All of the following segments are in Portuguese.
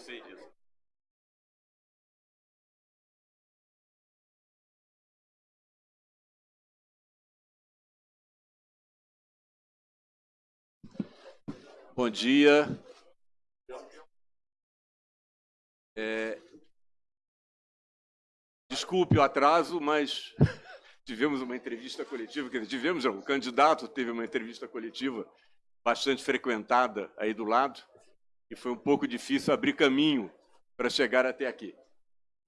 sei disso. Bom dia. É, desculpe o atraso, mas tivemos uma entrevista coletiva, quer tivemos, o candidato teve uma entrevista coletiva bastante frequentada aí do lado, e foi um pouco difícil abrir caminho para chegar até aqui.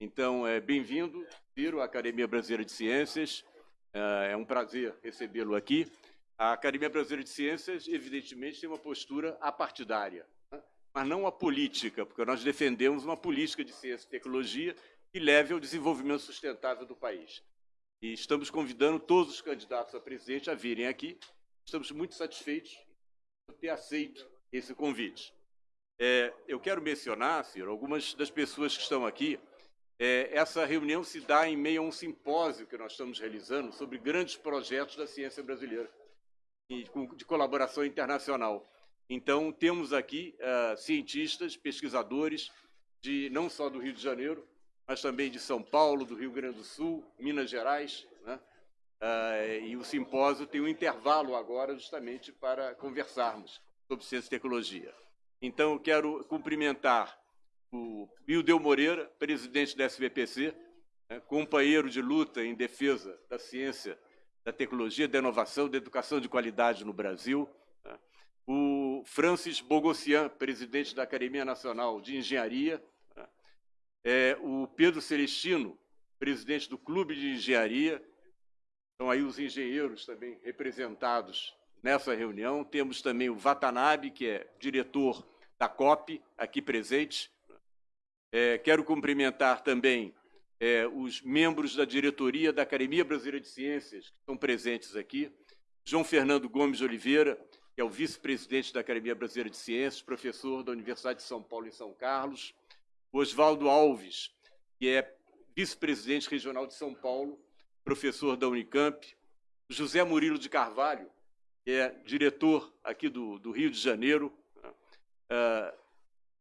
Então, é, bem-vindo, Ciro, à Academia Brasileira de Ciências, é, é um prazer recebê-lo aqui. A Academia Brasileira de Ciências, evidentemente, tem uma postura apartidária, né? mas não a política, porque nós defendemos uma política de ciência e tecnologia que leve ao desenvolvimento sustentável do país. E estamos convidando todos os candidatos a presidente a virem aqui. Estamos muito satisfeitos por ter aceito esse convite. É, eu quero mencionar, Ciro, algumas das pessoas que estão aqui. É, essa reunião se dá em meio a um simpósio que nós estamos realizando sobre grandes projetos da ciência brasileira de colaboração internacional. Então, temos aqui uh, cientistas, pesquisadores, de não só do Rio de Janeiro, mas também de São Paulo, do Rio Grande do Sul, Minas Gerais. Né? Uh, e o simpósio tem um intervalo agora justamente para conversarmos sobre ciência e tecnologia. Então, eu quero cumprimentar o Bildeu Moreira, presidente da SBPC, né, companheiro de luta em defesa da ciência da tecnologia, da inovação, da educação de qualidade no Brasil. Né? O Francis Bogossian, presidente da Academia Nacional de Engenharia. Né? É, o Pedro Celestino, presidente do Clube de Engenharia. Estão aí os engenheiros também representados nessa reunião. Temos também o Watanabe, que é diretor da COP, aqui presente. É, quero cumprimentar também é, os membros da diretoria da Academia Brasileira de Ciências, que estão presentes aqui, João Fernando Gomes Oliveira, que é o vice-presidente da Academia Brasileira de Ciências, professor da Universidade de São Paulo em São Carlos, Oswaldo Alves, que é vice-presidente regional de São Paulo, professor da Unicamp, José Murilo de Carvalho, que é diretor aqui do, do Rio de Janeiro. Uh,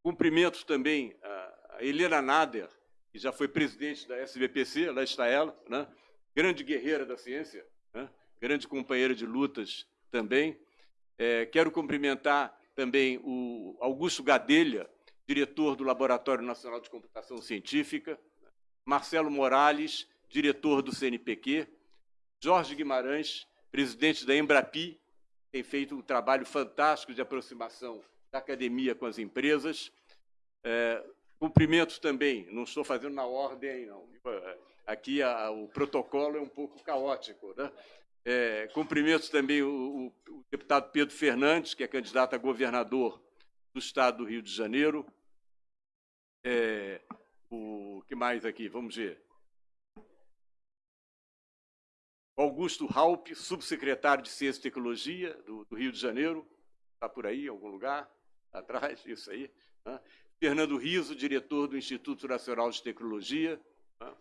cumprimento também a Helena Nader, que já foi presidente da SBPC, lá está ela, né? grande guerreira da ciência, né? grande companheira de lutas também. É, quero cumprimentar também o Augusto Gadelha, diretor do Laboratório Nacional de Computação Científica, Marcelo Morales, diretor do CNPq, Jorge Guimarães, presidente da Embrapi, tem feito um trabalho fantástico de aproximação da academia com as empresas, é, Cumprimentos também, não estou fazendo na ordem, não. Aqui a, o protocolo é um pouco caótico. Né? É, cumprimentos também o, o, o, deputado Pedro Fernandes, que é candidato a governador do estado do Rio de Janeiro. É, o que mais aqui? Vamos ver. Augusto Halpe, subsecretário de Ciência e Tecnologia do, do Rio de Janeiro. Está por aí, em algum lugar? Atrás, isso aí. Né? Fernando Riso, diretor do Instituto Nacional de Tecnologia, tá?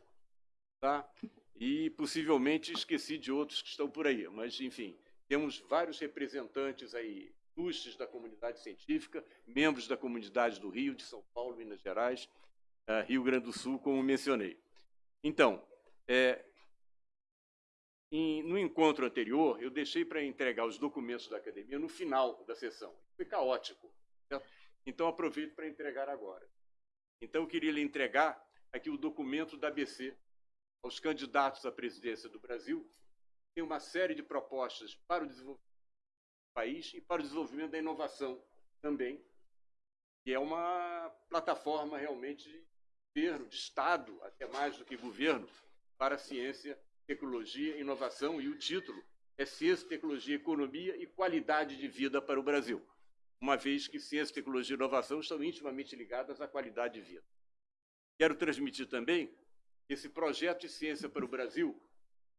tá? e possivelmente esqueci de outros que estão por aí, mas, enfim, temos vários representantes aí, ilustres da comunidade científica, membros da comunidade do Rio, de São Paulo, Minas Gerais, uh, Rio Grande do Sul, como mencionei. Então, é, em, no encontro anterior, eu deixei para entregar os documentos da academia no final da sessão. Foi caótico. Então, aproveito para entregar agora. Então, eu queria lhe entregar aqui o documento da ABC aos candidatos à presidência do Brasil. Tem uma série de propostas para o desenvolvimento do país e para o desenvolvimento da inovação também, que é uma plataforma realmente de governo, de Estado, até mais do que governo, para ciência, tecnologia, inovação, e o título é Ciência, Tecnologia, Economia e Qualidade de Vida para o Brasil uma vez que ciência, tecnologia e inovação estão intimamente ligadas à qualidade de vida. Quero transmitir também esse projeto de ciência para o Brasil,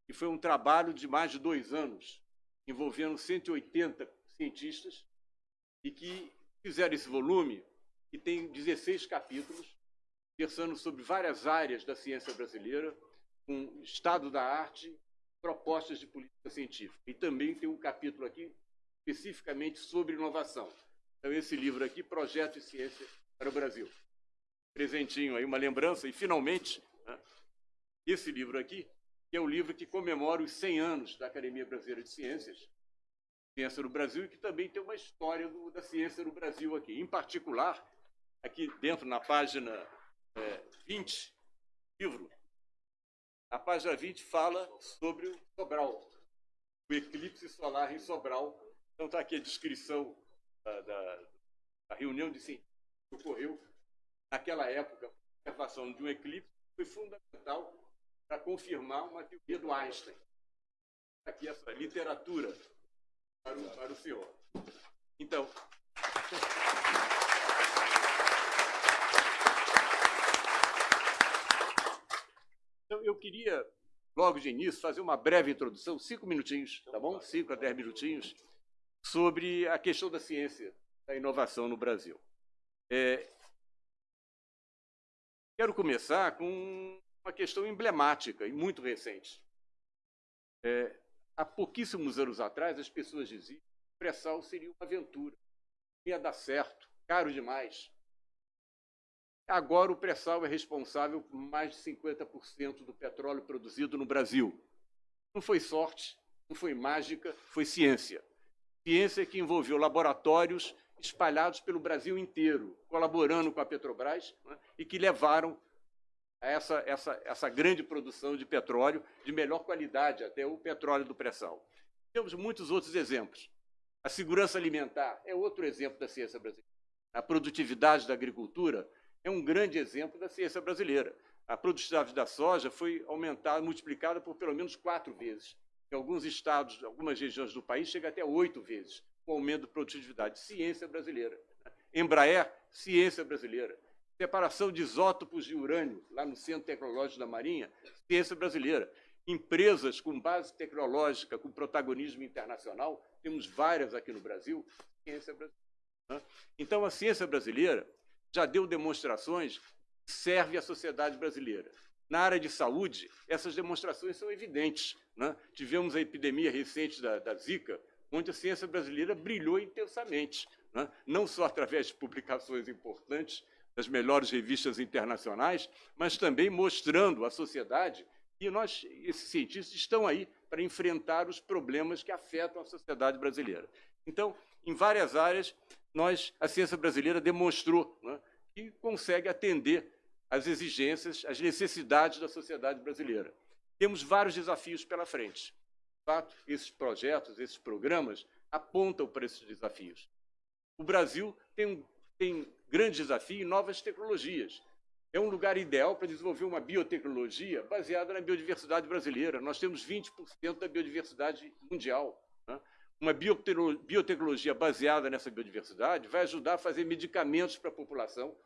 que foi um trabalho de mais de dois anos, envolvendo 180 cientistas, e que fizeram esse volume, que tem 16 capítulos, versando sobre várias áreas da ciência brasileira, com estado da arte, propostas de política científica. E também tem um capítulo aqui especificamente sobre inovação. Então, esse livro aqui, Projeto de Ciência para o Brasil. presentinho aí, uma lembrança, e finalmente, né, esse livro aqui, que é o livro que comemora os 100 anos da Academia Brasileira de Ciências, Ciência no Brasil, e que também tem uma história do, da ciência no Brasil aqui. Em particular, aqui dentro, na página é, 20, livro, a página 20 fala sobre o Sobral, o eclipse solar em Sobral. Então está aqui a descrição da, da, da reunião de cientistas que ocorreu naquela época. A observação de um eclipse foi fundamental para confirmar uma teoria do Einstein. Aqui essa literatura para o, para o senhor. Então. Então, eu queria, logo de início, fazer uma breve introdução, cinco minutinhos, tá bom? Cinco a dez minutinhos, sobre a questão da ciência, da inovação no Brasil. É, quero começar com uma questão emblemática e muito recente. É, há pouquíssimos anos atrás, as pessoas diziam que o pré-sal seria uma aventura, ia dar certo, caro demais. Agora, o pré-sal é responsável por mais de 50% do petróleo produzido no Brasil. Não foi sorte, não foi mágica, foi ciência. Ciência que envolveu laboratórios espalhados pelo Brasil inteiro, colaborando com a Petrobras, né, e que levaram a essa, essa, essa grande produção de petróleo de melhor qualidade, até o petróleo do pré-sal. Temos muitos outros exemplos. A segurança alimentar é outro exemplo da ciência brasileira. A produtividade da agricultura é um grande exemplo da ciência brasileira. A produtividade da soja foi aumentada, multiplicada por pelo menos quatro vezes. Em alguns estados, algumas regiões do país, chega até oito vezes o aumento de produtividade. Ciência brasileira. Embraer, ciência brasileira. Separação de isótopos de urânio, lá no Centro Tecnológico da Marinha, ciência brasileira. Empresas com base tecnológica, com protagonismo internacional, temos várias aqui no Brasil, ciência brasileira. Então, a ciência brasileira já deu demonstrações que serve à sociedade brasileira. Na área de saúde, essas demonstrações são evidentes. Né? Tivemos a epidemia recente da, da Zika, onde a ciência brasileira brilhou intensamente, né? não só através de publicações importantes das melhores revistas internacionais, mas também mostrando à sociedade que nós, esses cientistas, estão aí para enfrentar os problemas que afetam a sociedade brasileira. Então, em várias áreas, nós, a ciência brasileira demonstrou né, que consegue atender às exigências, às necessidades da sociedade brasileira. Temos vários desafios pela frente. De fato, esses projetos, esses programas apontam para esses desafios. O Brasil tem um tem grande desafio em novas tecnologias. É um lugar ideal para desenvolver uma biotecnologia baseada na biodiversidade brasileira. Nós temos 20% da biodiversidade mundial. Né? Uma biotecnologia baseada nessa biodiversidade vai ajudar a fazer medicamentos para a população,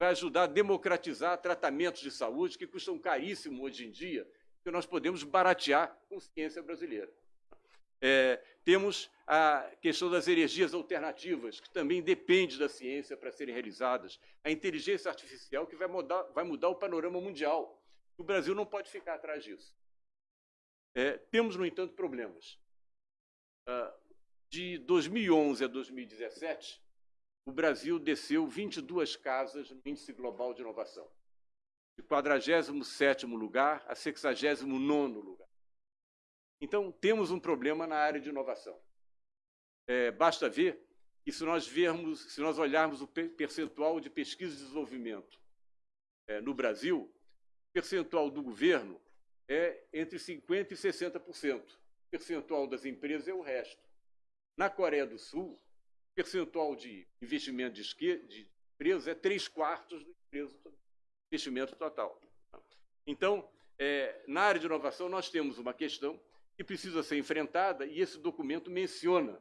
vai ajudar a democratizar tratamentos de saúde que custam caríssimo hoje em dia, que nós podemos baratear com ciência brasileira. É, temos a questão das energias alternativas, que também depende da ciência para serem realizadas. A inteligência artificial, que vai mudar, vai mudar o panorama mundial. O Brasil não pode ficar atrás disso. É, temos, no entanto, problemas. Ah, de 2011 a 2017, o Brasil desceu 22 casas no Índice Global de Inovação, de 47º lugar a 69º lugar. Então, temos um problema na área de inovação. É, basta ver que se nós vermos, se nós olharmos o percentual de pesquisa e desenvolvimento é, no Brasil, o percentual do governo é entre 50% e 60% percentual das empresas é o resto. Na Coreia do Sul, o percentual de investimento de, esquerda, de empresas é três quartos do investimento total. Então, é, na área de inovação, nós temos uma questão que precisa ser enfrentada e esse documento menciona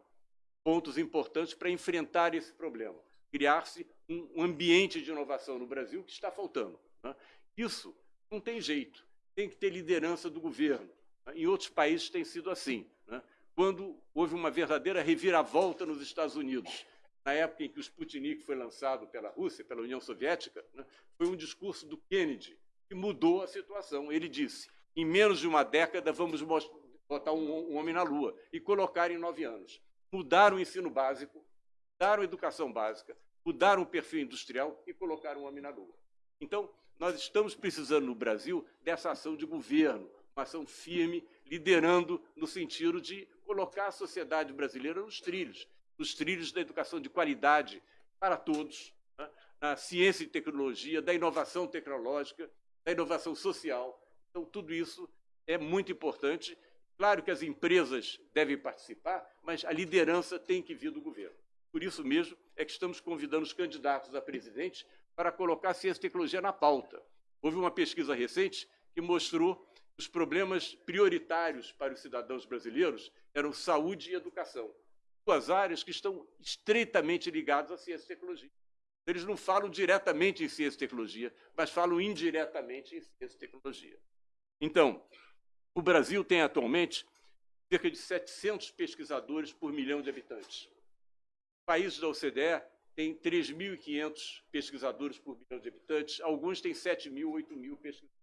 pontos importantes para enfrentar esse problema. Criar-se um ambiente de inovação no Brasil que está faltando. Né? Isso não tem jeito. Tem que ter liderança do governo. Em outros países tem sido assim. Né? Quando houve uma verdadeira reviravolta nos Estados Unidos, na época em que o Sputnik foi lançado pela Rússia, pela União Soviética, né? foi um discurso do Kennedy que mudou a situação. Ele disse: em menos de uma década vamos botar um, um homem na Lua e colocar em nove anos. Mudaram o ensino básico, mudaram a educação básica, mudaram o perfil industrial e colocaram um homem na Lua. Então, nós estamos precisando no Brasil dessa ação de governo, uma ação firme, liderando no sentido de colocar a sociedade brasileira nos trilhos, nos trilhos da educação de qualidade para todos, né? na ciência e tecnologia, da inovação tecnológica, da inovação social. Então, tudo isso é muito importante. Claro que as empresas devem participar, mas a liderança tem que vir do governo. Por isso mesmo é que estamos convidando os candidatos a presidente para colocar a ciência e tecnologia na pauta. Houve uma pesquisa recente que mostrou os problemas prioritários para os cidadãos brasileiros eram saúde e educação. Duas áreas que estão estreitamente ligadas à ciência e tecnologia. Eles não falam diretamente em ciência e tecnologia, mas falam indiretamente em ciência e tecnologia. Então, o Brasil tem atualmente cerca de 700 pesquisadores por milhão de habitantes. Países da OCDE têm 3.500 pesquisadores por milhão de habitantes, alguns têm 7 mil, 8 mil pesquisadores.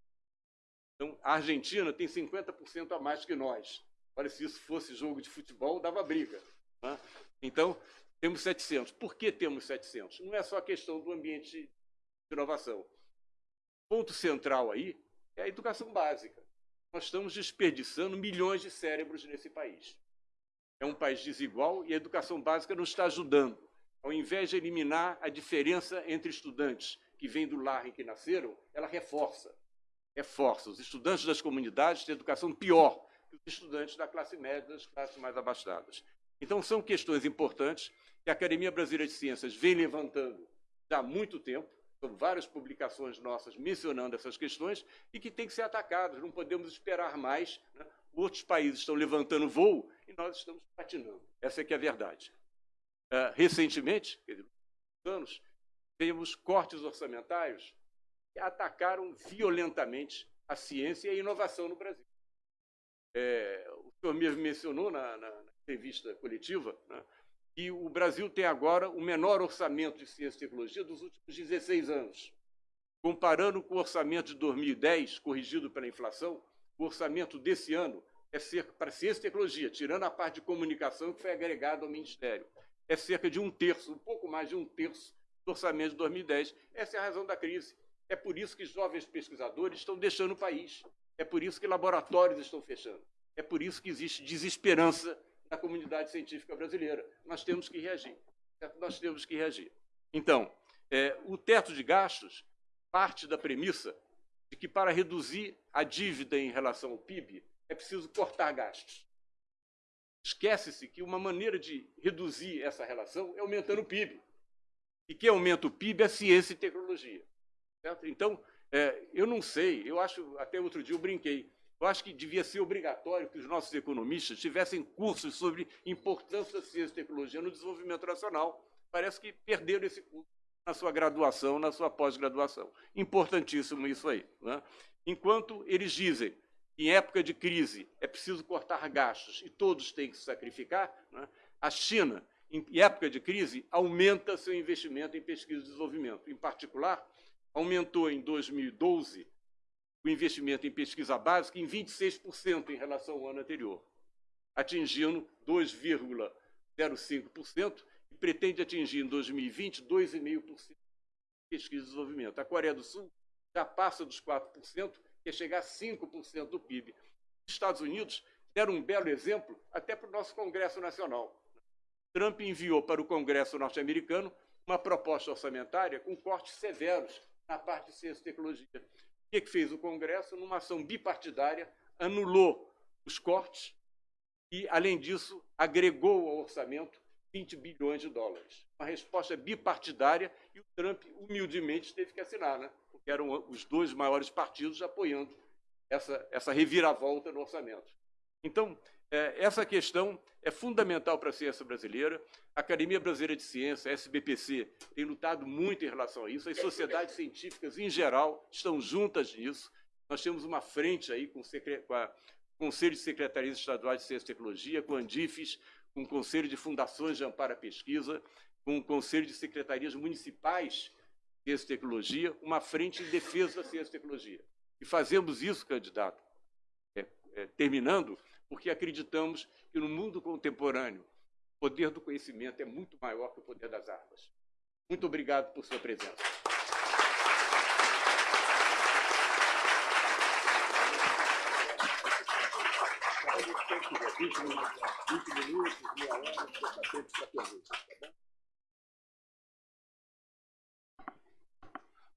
Então, a Argentina tem 50% a mais que nós. Olha, se isso fosse jogo de futebol, dava briga. Né? Então, temos 700. Por que temos 700? Não é só a questão do ambiente de inovação. O ponto central aí é a educação básica. Nós estamos desperdiçando milhões de cérebros nesse país. É um país desigual e a educação básica não está ajudando. Ao invés de eliminar a diferença entre estudantes que vêm do lar em que nasceram, ela reforça reforça. Os estudantes das comunidades têm educação pior que os estudantes da classe média, das classes mais abastadas. Então, são questões importantes que a Academia Brasileira de Ciências vem levantando já há muito tempo, são várias publicações nossas mencionando essas questões e que têm que ser atacadas, não podemos esperar mais. Né? Outros países estão levantando voo e nós estamos patinando. Essa é que é a verdade. Uh, recentemente, anos, temos cortes orçamentários atacaram violentamente a ciência e a inovação no Brasil. É, o senhor mesmo mencionou na, na, na entrevista coletiva né, que o Brasil tem agora o menor orçamento de ciência e tecnologia dos últimos 16 anos. Comparando com o orçamento de 2010, corrigido pela inflação, o orçamento desse ano é cerca, para ciência e tecnologia, tirando a parte de comunicação que foi agregada ao Ministério, é cerca de um terço, um pouco mais de um terço do orçamento de 2010. Essa é a razão da crise. É por isso que jovens pesquisadores estão deixando o país. É por isso que laboratórios estão fechando. É por isso que existe desesperança na comunidade científica brasileira. Nós temos que reagir. Nós temos que reagir. Então, é, o teto de gastos parte da premissa de que para reduzir a dívida em relação ao PIB é preciso cortar gastos. Esquece-se que uma maneira de reduzir essa relação é aumentando o PIB. E quem aumenta o PIB é ciência e tecnologia. Certo? Então, é, eu não sei, eu acho, até outro dia eu brinquei, eu acho que devia ser obrigatório que os nossos economistas tivessem cursos sobre importância da ciência e tecnologia no desenvolvimento nacional. Parece que perderam esse curso na sua graduação, na sua pós-graduação. Importantíssimo isso aí. Né? Enquanto eles dizem que em época de crise é preciso cortar gastos e todos têm que se sacrificar, né? a China, em época de crise, aumenta seu investimento em pesquisa e desenvolvimento. Em particular, aumentou em 2012 o investimento em pesquisa básica em 26% em relação ao ano anterior, atingindo 2,05% e pretende atingir em 2020 2,5% de pesquisa e desenvolvimento. A Coreia do Sul já passa dos 4%, quer chegar a 5% do PIB. Os Estados Unidos deram um belo exemplo até para o nosso Congresso Nacional. Trump enviou para o Congresso norte-americano uma proposta orçamentária com cortes severos na parte de ciência e tecnologia. O que, que fez o Congresso? Numa ação bipartidária, anulou os cortes e, além disso, agregou ao orçamento 20 bilhões de dólares. Uma resposta bipartidária e o Trump, humildemente, teve que assinar, né? porque eram os dois maiores partidos apoiando essa, essa reviravolta no orçamento. Então, essa questão é fundamental para a ciência brasileira. A Academia Brasileira de Ciência, a SBPC, tem lutado muito em relação a isso. As sociedades científicas, em geral, estão juntas nisso. Nós temos uma frente aí com, a Conselho de Secretarias Estaduais de Ciência e Tecnologia, com a Andifes, com o Conselho de Fundações de Amparo à Pesquisa, com o Conselho de Secretarias Municipais de Ciência e Tecnologia, uma frente em defesa da ciência e tecnologia. E fazemos isso, candidato, é, é, terminando, porque acreditamos que no mundo contemporâneo o poder do conhecimento é muito maior que o poder das armas. Muito obrigado por sua presença.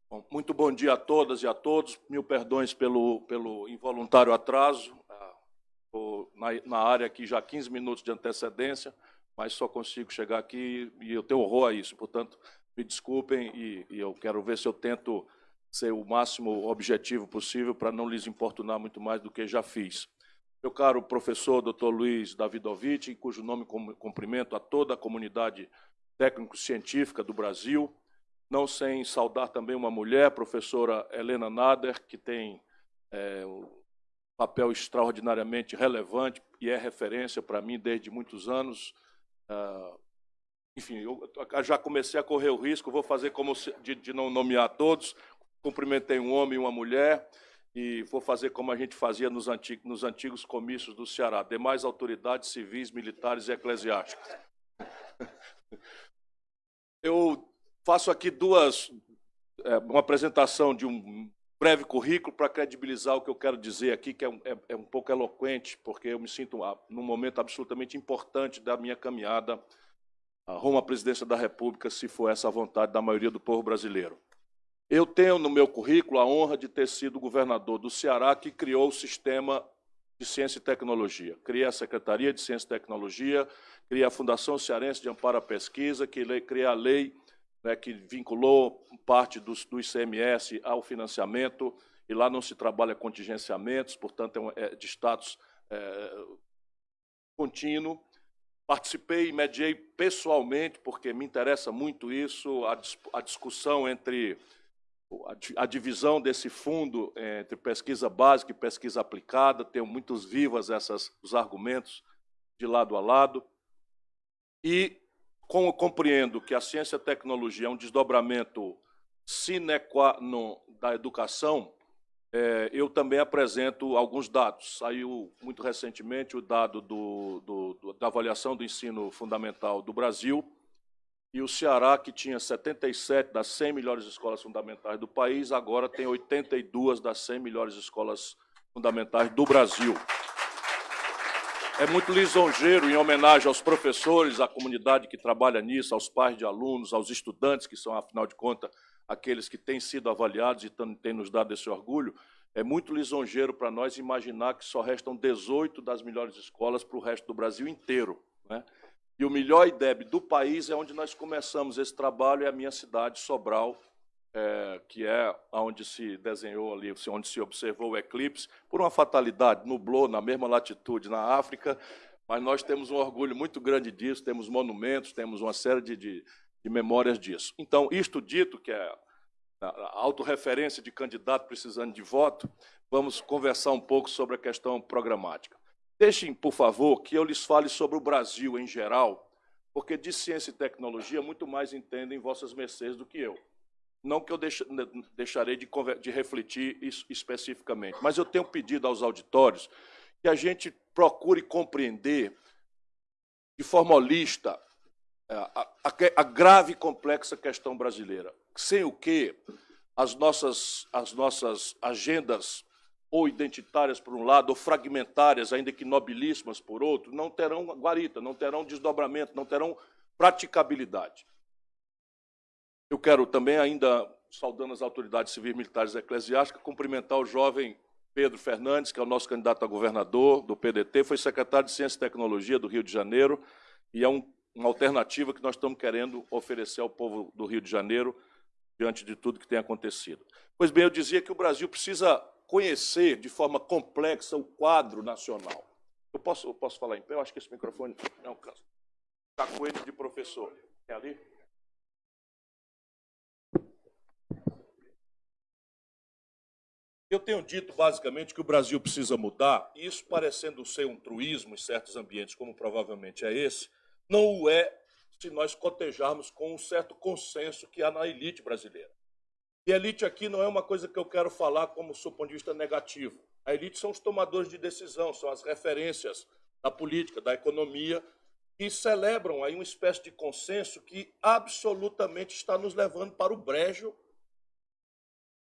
Bom, muito bom dia a todas e a todos. Mil perdões pelo, pelo involuntário atraso. Na, na área aqui já 15 minutos de antecedência, mas só consigo chegar aqui e eu tenho horror a isso. Portanto, me desculpem e, e eu quero ver se eu tento ser o máximo objetivo possível para não lhes importunar muito mais do que já fiz. Meu caro professor Dr. Luiz Davidovich, cujo nome cumprimento a toda a comunidade técnico-científica do Brasil, não sem saudar também uma mulher, professora Helena Nader, que tem é, papel extraordinariamente relevante e é referência para mim desde muitos anos. Ah, enfim, eu já comecei a correr o risco, vou fazer como de, de não nomear todos, cumprimentei um homem e uma mulher, e vou fazer como a gente fazia nos antigos, nos antigos comícios do Ceará, demais autoridades civis, militares e eclesiásticas. Eu faço aqui duas, é, uma apresentação de um breve currículo para credibilizar o que eu quero dizer aqui, que é um, é, é um pouco eloquente, porque eu me sinto ah, num momento absolutamente importante da minha caminhada rumo à presidência da República, se for essa a vontade da maioria do povo brasileiro. Eu tenho no meu currículo a honra de ter sido governador do Ceará que criou o sistema de Ciência e Tecnologia. Criei a Secretaria de Ciência e Tecnologia, criei a Fundação Cearense de Amparo à Pesquisa, criei a lei né, que vinculou parte do, do ICMS ao financiamento, e lá não se trabalha contingenciamentos, portanto, é, é de status é, contínuo. Participei e mediei pessoalmente, porque me interessa muito isso, a, a discussão entre a divisão desse fundo é, entre pesquisa básica e pesquisa aplicada, tenho muitos vivas essas, os argumentos de lado a lado. E como compreendo que a ciência e a tecnologia é um desdobramento sine qua non da educação, é, eu também apresento alguns dados. Saiu muito recentemente o dado do, do, do, da avaliação do ensino fundamental do Brasil, e o Ceará, que tinha 77 das 100 melhores escolas fundamentais do país, agora tem 82 das 100 melhores escolas fundamentais do Brasil. É muito lisonjeiro, em homenagem aos professores, à comunidade que trabalha nisso, aos pais de alunos, aos estudantes, que são, afinal de contas, aqueles que têm sido avaliados e têm nos dado esse orgulho, é muito lisonjeiro para nós imaginar que só restam 18 das melhores escolas para o resto do Brasil inteiro. Né? E o melhor IDEB do país é onde nós começamos esse trabalho, é a minha cidade, Sobral, é, que é onde se desenhou ali, onde se observou o eclipse, por uma fatalidade, nublou na mesma latitude na África, mas nós temos um orgulho muito grande disso, temos monumentos, temos uma série de, de, de memórias disso. Então, isto dito, que é a autorreferência de candidato precisando de voto, vamos conversar um pouco sobre a questão programática. Deixem, por favor, que eu lhes fale sobre o Brasil em geral, porque de ciência e tecnologia muito mais entendem vossas mercês do que eu. Não que eu deixarei de, de refletir isso especificamente, mas eu tenho pedido aos auditórios que a gente procure compreender de forma holista é, a, a, a, grave e complexa questão brasileira, sem o que as nossas, as nossas agendas ou identitárias por um lado, ou fragmentárias, ainda que nobilíssimas por outro, não terão guarita, não terão desdobramento, não terão praticabilidade. Eu quero também, ainda saudando as autoridades civis, militares e eclesiásticas, cumprimentar o jovem Pedro Fernandes, que é o nosso candidato a governador do PDT, foi secretário de Ciência e Tecnologia do Rio de Janeiro, e é um, uma alternativa que nós estamos querendo oferecer ao povo do Rio de Janeiro diante de tudo que tem acontecido. Pois bem, eu dizia que o Brasil precisa conhecer de forma complexa o quadro nacional. Eu posso, eu posso falar em pé? Eu acho que esse microfone não cansa. Está com ele de professor. É ali? Eu tenho dito basicamente que o Brasil precisa mudar, e isso parecendo ser um truísmo em certos ambientes, como provavelmente é esse, não o é se nós cotejarmos com um certo consenso que há na elite brasileira. E elite aqui não é uma coisa que eu quero falar como do ponto de vista negativo. A elite são os tomadores de decisão, são as referências da política, da economia, que celebram aí uma espécie de consenso que absolutamente está nos levando para o brejo,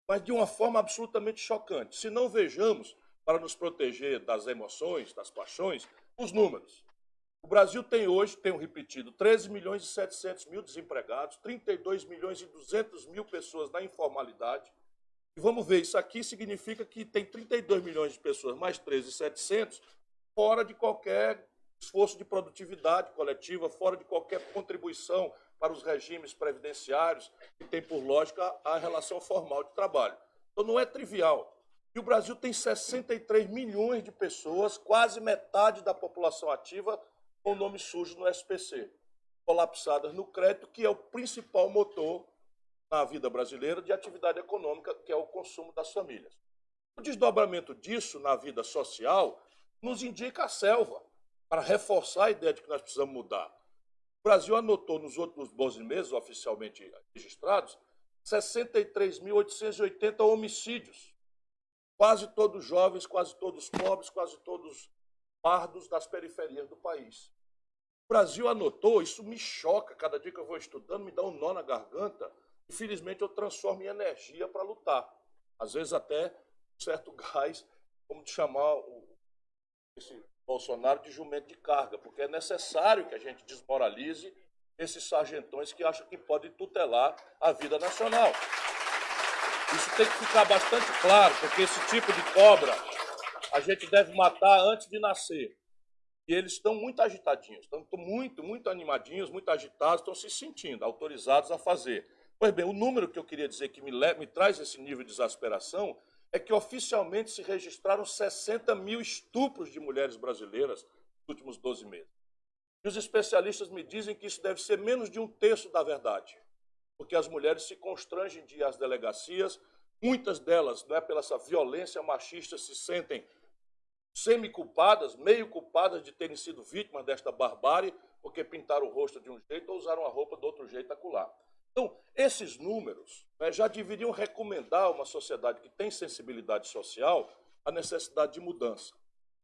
mas de uma forma absolutamente chocante. Se não vejamos para nos proteger das emoções, das paixões, os números. O Brasil tem hoje, tenho repetido, 13 milhões e 700 mil desempregados, 32 milhões e 200 mil pessoas na informalidade. E vamos ver, isso aqui significa que tem 32 milhões de pessoas, mais 13,700, fora de qualquer esforço de produtividade coletiva, fora de qualquer contribuição para os regimes previdenciários, que tem por lógica a relação formal de trabalho. Então não é trivial. E o Brasil tem 63 milhões de pessoas, quase metade da população ativa, com nome sujo no SPC, colapsadas no crédito, que é o principal motor na vida brasileira de atividade econômica, que é o consumo das famílias. O desdobramento disso na vida social nos indica a selva, para reforçar a ideia de que nós precisamos mudar. Brasil anotou nos outros 12 meses, oficialmente registrados, 63.880 homicídios. Quase todos jovens, quase todos pobres, quase todos pardos das periferias do país. O Brasil anotou, isso me choca, cada dia que eu vou estudando, me dá um nó na garganta, Infelizmente, eu transformo em energia para lutar. Às vezes até um certo gás, como de chamar o, esse Bolsonaro de jumento de carga, porque é necessário que a gente desmoralize esses sargentões que acham que podem tutelar a vida nacional. Isso tem que ficar bastante claro, porque esse tipo de cobra a gente deve matar antes de nascer. E eles estão muito agitadinhos, estão muito, muito animadinhos, muito agitados, estão se sentindo autorizados a fazer. Pois bem, o número que eu queria dizer que me, me traz esse nível de exasperação é que oficialmente se registraram 60 mil estupros de mulheres brasileiras nos últimos 12 meses. E os especialistas me dizem que isso deve ser menos de um terço da verdade, porque as mulheres se constrangem de ir às delegacias, muitas delas, não é pela essa violência machista, se sentem semi-culpadas, meio culpadas de terem sido vítimas desta barbárie, porque pintaram o rosto de um jeito ou usaram a roupa de outro jeito acolá. Então, esses números né, já deveriam recomendar a uma sociedade que tem sensibilidade social a necessidade de mudança.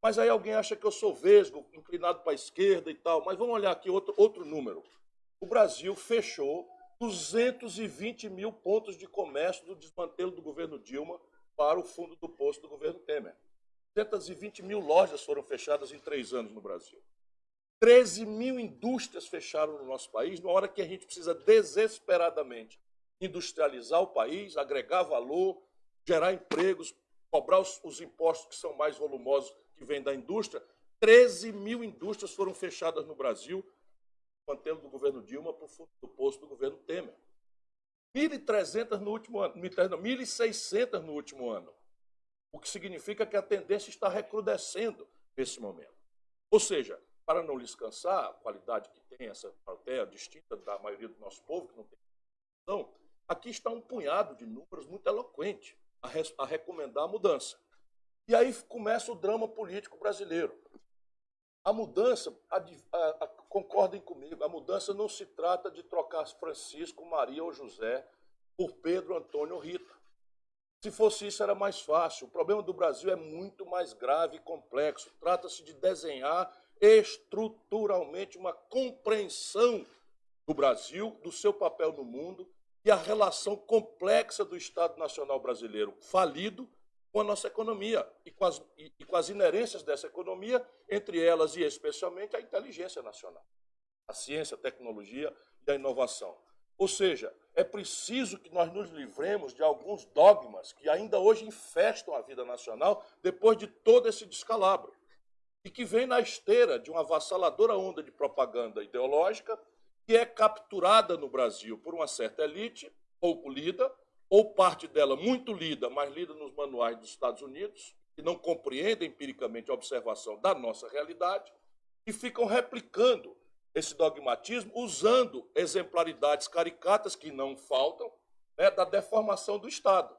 Mas aí alguém acha que eu sou vesgo, inclinado para a esquerda e tal. Mas vamos olhar aqui outro, outro número. O Brasil fechou 220 mil pontos de comércio do desmantelo do governo Dilma para o fundo do posto do governo Temer. 220 mil lojas foram fechadas em três anos no Brasil. 13 mil indústrias fecharam no nosso país, na hora que a gente precisa desesperadamente industrializar o país, agregar valor, gerar empregos, cobrar os, os impostos que são mais volumosos que vêm da indústria. 13 mil indústrias foram fechadas no Brasil, mantendo do governo Dilma para o posto do governo Temer. 1.300 no último ano, 1.600 no último ano, o que significa que a tendência está recrudescendo nesse momento. Ou seja, para não lhes cansar, a qualidade que tem essa plateia distinta da maioria do nosso povo, que não tem então, aqui está um punhado de números muito eloquente a, a recomendar a mudança. E aí começa o drama político brasileiro. A mudança, a, a, concordem comigo, a mudança não se trata de trocar Francisco, Maria ou José por Pedro, Antônio ou Rita. Se fosse isso, era mais fácil. O problema do Brasil é muito mais grave e complexo. Trata-se de desenhar estruturalmente uma compreensão do Brasil, do seu papel no mundo e a relação complexa do Estado Nacional Brasileiro falido com a nossa economia e com, as, e, e com as inerências dessa economia, entre elas e especialmente a inteligência nacional, a ciência, a tecnologia e a inovação. Ou seja, é preciso que nós nos livremos de alguns dogmas que ainda hoje infestam a vida nacional depois de todo esse descalabro e que vem na esteira de uma avassaladora onda de propaganda ideológica que é capturada no Brasil por uma certa elite, pouco lida, ou parte dela muito lida, mas lida nos manuais dos Estados Unidos, que não compreende empiricamente a observação da nossa realidade, e ficam replicando esse dogmatismo usando exemplaridades caricatas que não faltam né, da deformação do Estado.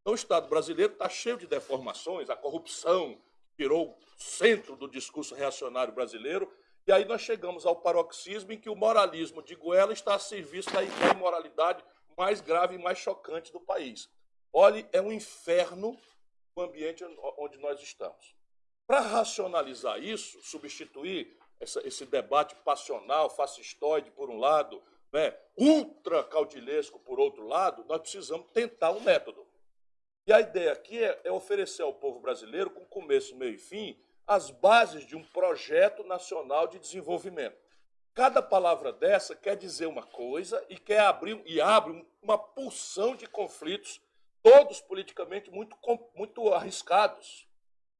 Então, o Estado brasileiro está cheio de deformações, a corrupção virou centro do discurso reacionário brasileiro, e aí nós chegamos ao paroxismo em que o moralismo de Goela está a serviço da imoralidade mais grave e mais chocante do país. Olhe, é um inferno o ambiente onde nós estamos. Para racionalizar isso, substituir essa, esse debate passional, fascistoide, por um lado, né, ultra caudilesco, por outro lado, nós precisamos tentar um método. E a ideia aqui é, é oferecer ao povo brasileiro, com começo, meio e fim, as bases de um projeto nacional de desenvolvimento. Cada palavra dessa quer dizer uma coisa e quer abrir e abre uma porção de conflitos, todos politicamente muito, muito arriscados.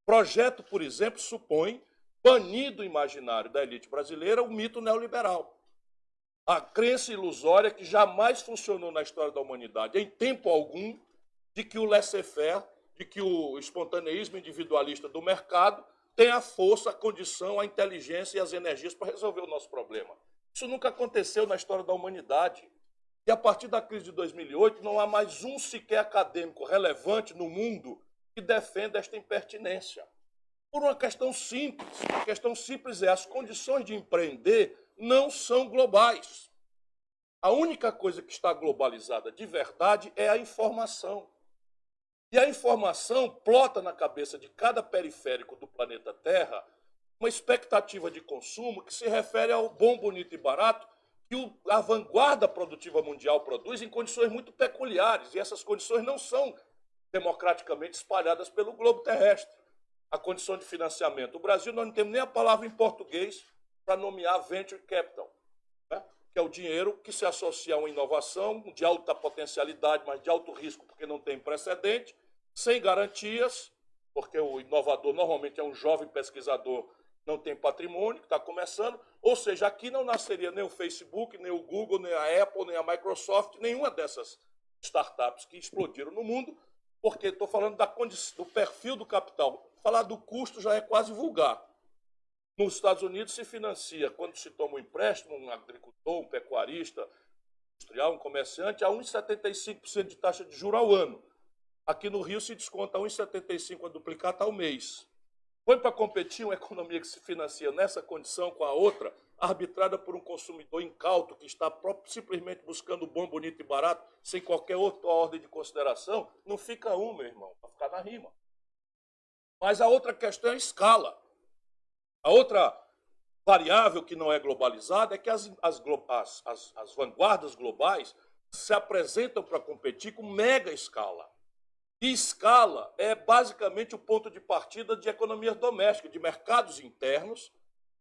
Projeto, por exemplo, supõe banir do imaginário da elite brasileira o mito neoliberal. A crença ilusória que jamais funcionou na história da humanidade, em tempo algum, de que o laissez-faire, de que o espontaneísmo individualista do mercado tem a força, a condição, a inteligência e as energias para resolver o nosso problema. Isso nunca aconteceu na história da humanidade. E a partir da crise de 2008, não há mais um sequer acadêmico relevante no mundo que defenda esta impertinência. Por uma questão simples. A questão simples é as condições de empreender não são globais. A única coisa que está globalizada de verdade é a informação. E a informação plota na cabeça de cada periférico do planeta Terra uma expectativa de consumo que se refere ao bom, bonito e barato que a vanguarda produtiva mundial produz em condições muito peculiares. E essas condições não são democraticamente espalhadas pelo globo terrestre. A condição de financiamento. O Brasil, nós não temos nem a palavra em português para nomear venture capital, né? que é o dinheiro que se associa a uma inovação de alta potencialidade, mas de alto risco, porque não tem precedente, sem garantias, porque o inovador normalmente é um jovem pesquisador, não tem patrimônio, está começando, ou seja, aqui não nasceria nem o Facebook, nem o Google, nem a Apple, nem a Microsoft, nenhuma dessas startups que explodiram no mundo, porque estou falando da do perfil do capital. Falar do custo já é quase vulgar. Nos Estados Unidos se financia, quando se toma um empréstimo, um agricultor, um pecuarista, industrial, um comerciante, a 1,75% de taxa de juros ao ano. Aqui no Rio se desconta 1,75 a duplicata ao mês. Põe para competir uma economia que se financia nessa condição com a outra, arbitrada por um consumidor incauto que está simplesmente buscando bom, bonito e barato, sem qualquer outra ordem de consideração, não fica um, meu irmão, vai ficar na rima. Mas a outra questão é a escala. A outra variável que não é globalizada é que as, as, as, as vanguardas globais se apresentam para competir com mega escala. E escala é basicamente o ponto de partida de economias domésticas, de mercados internos,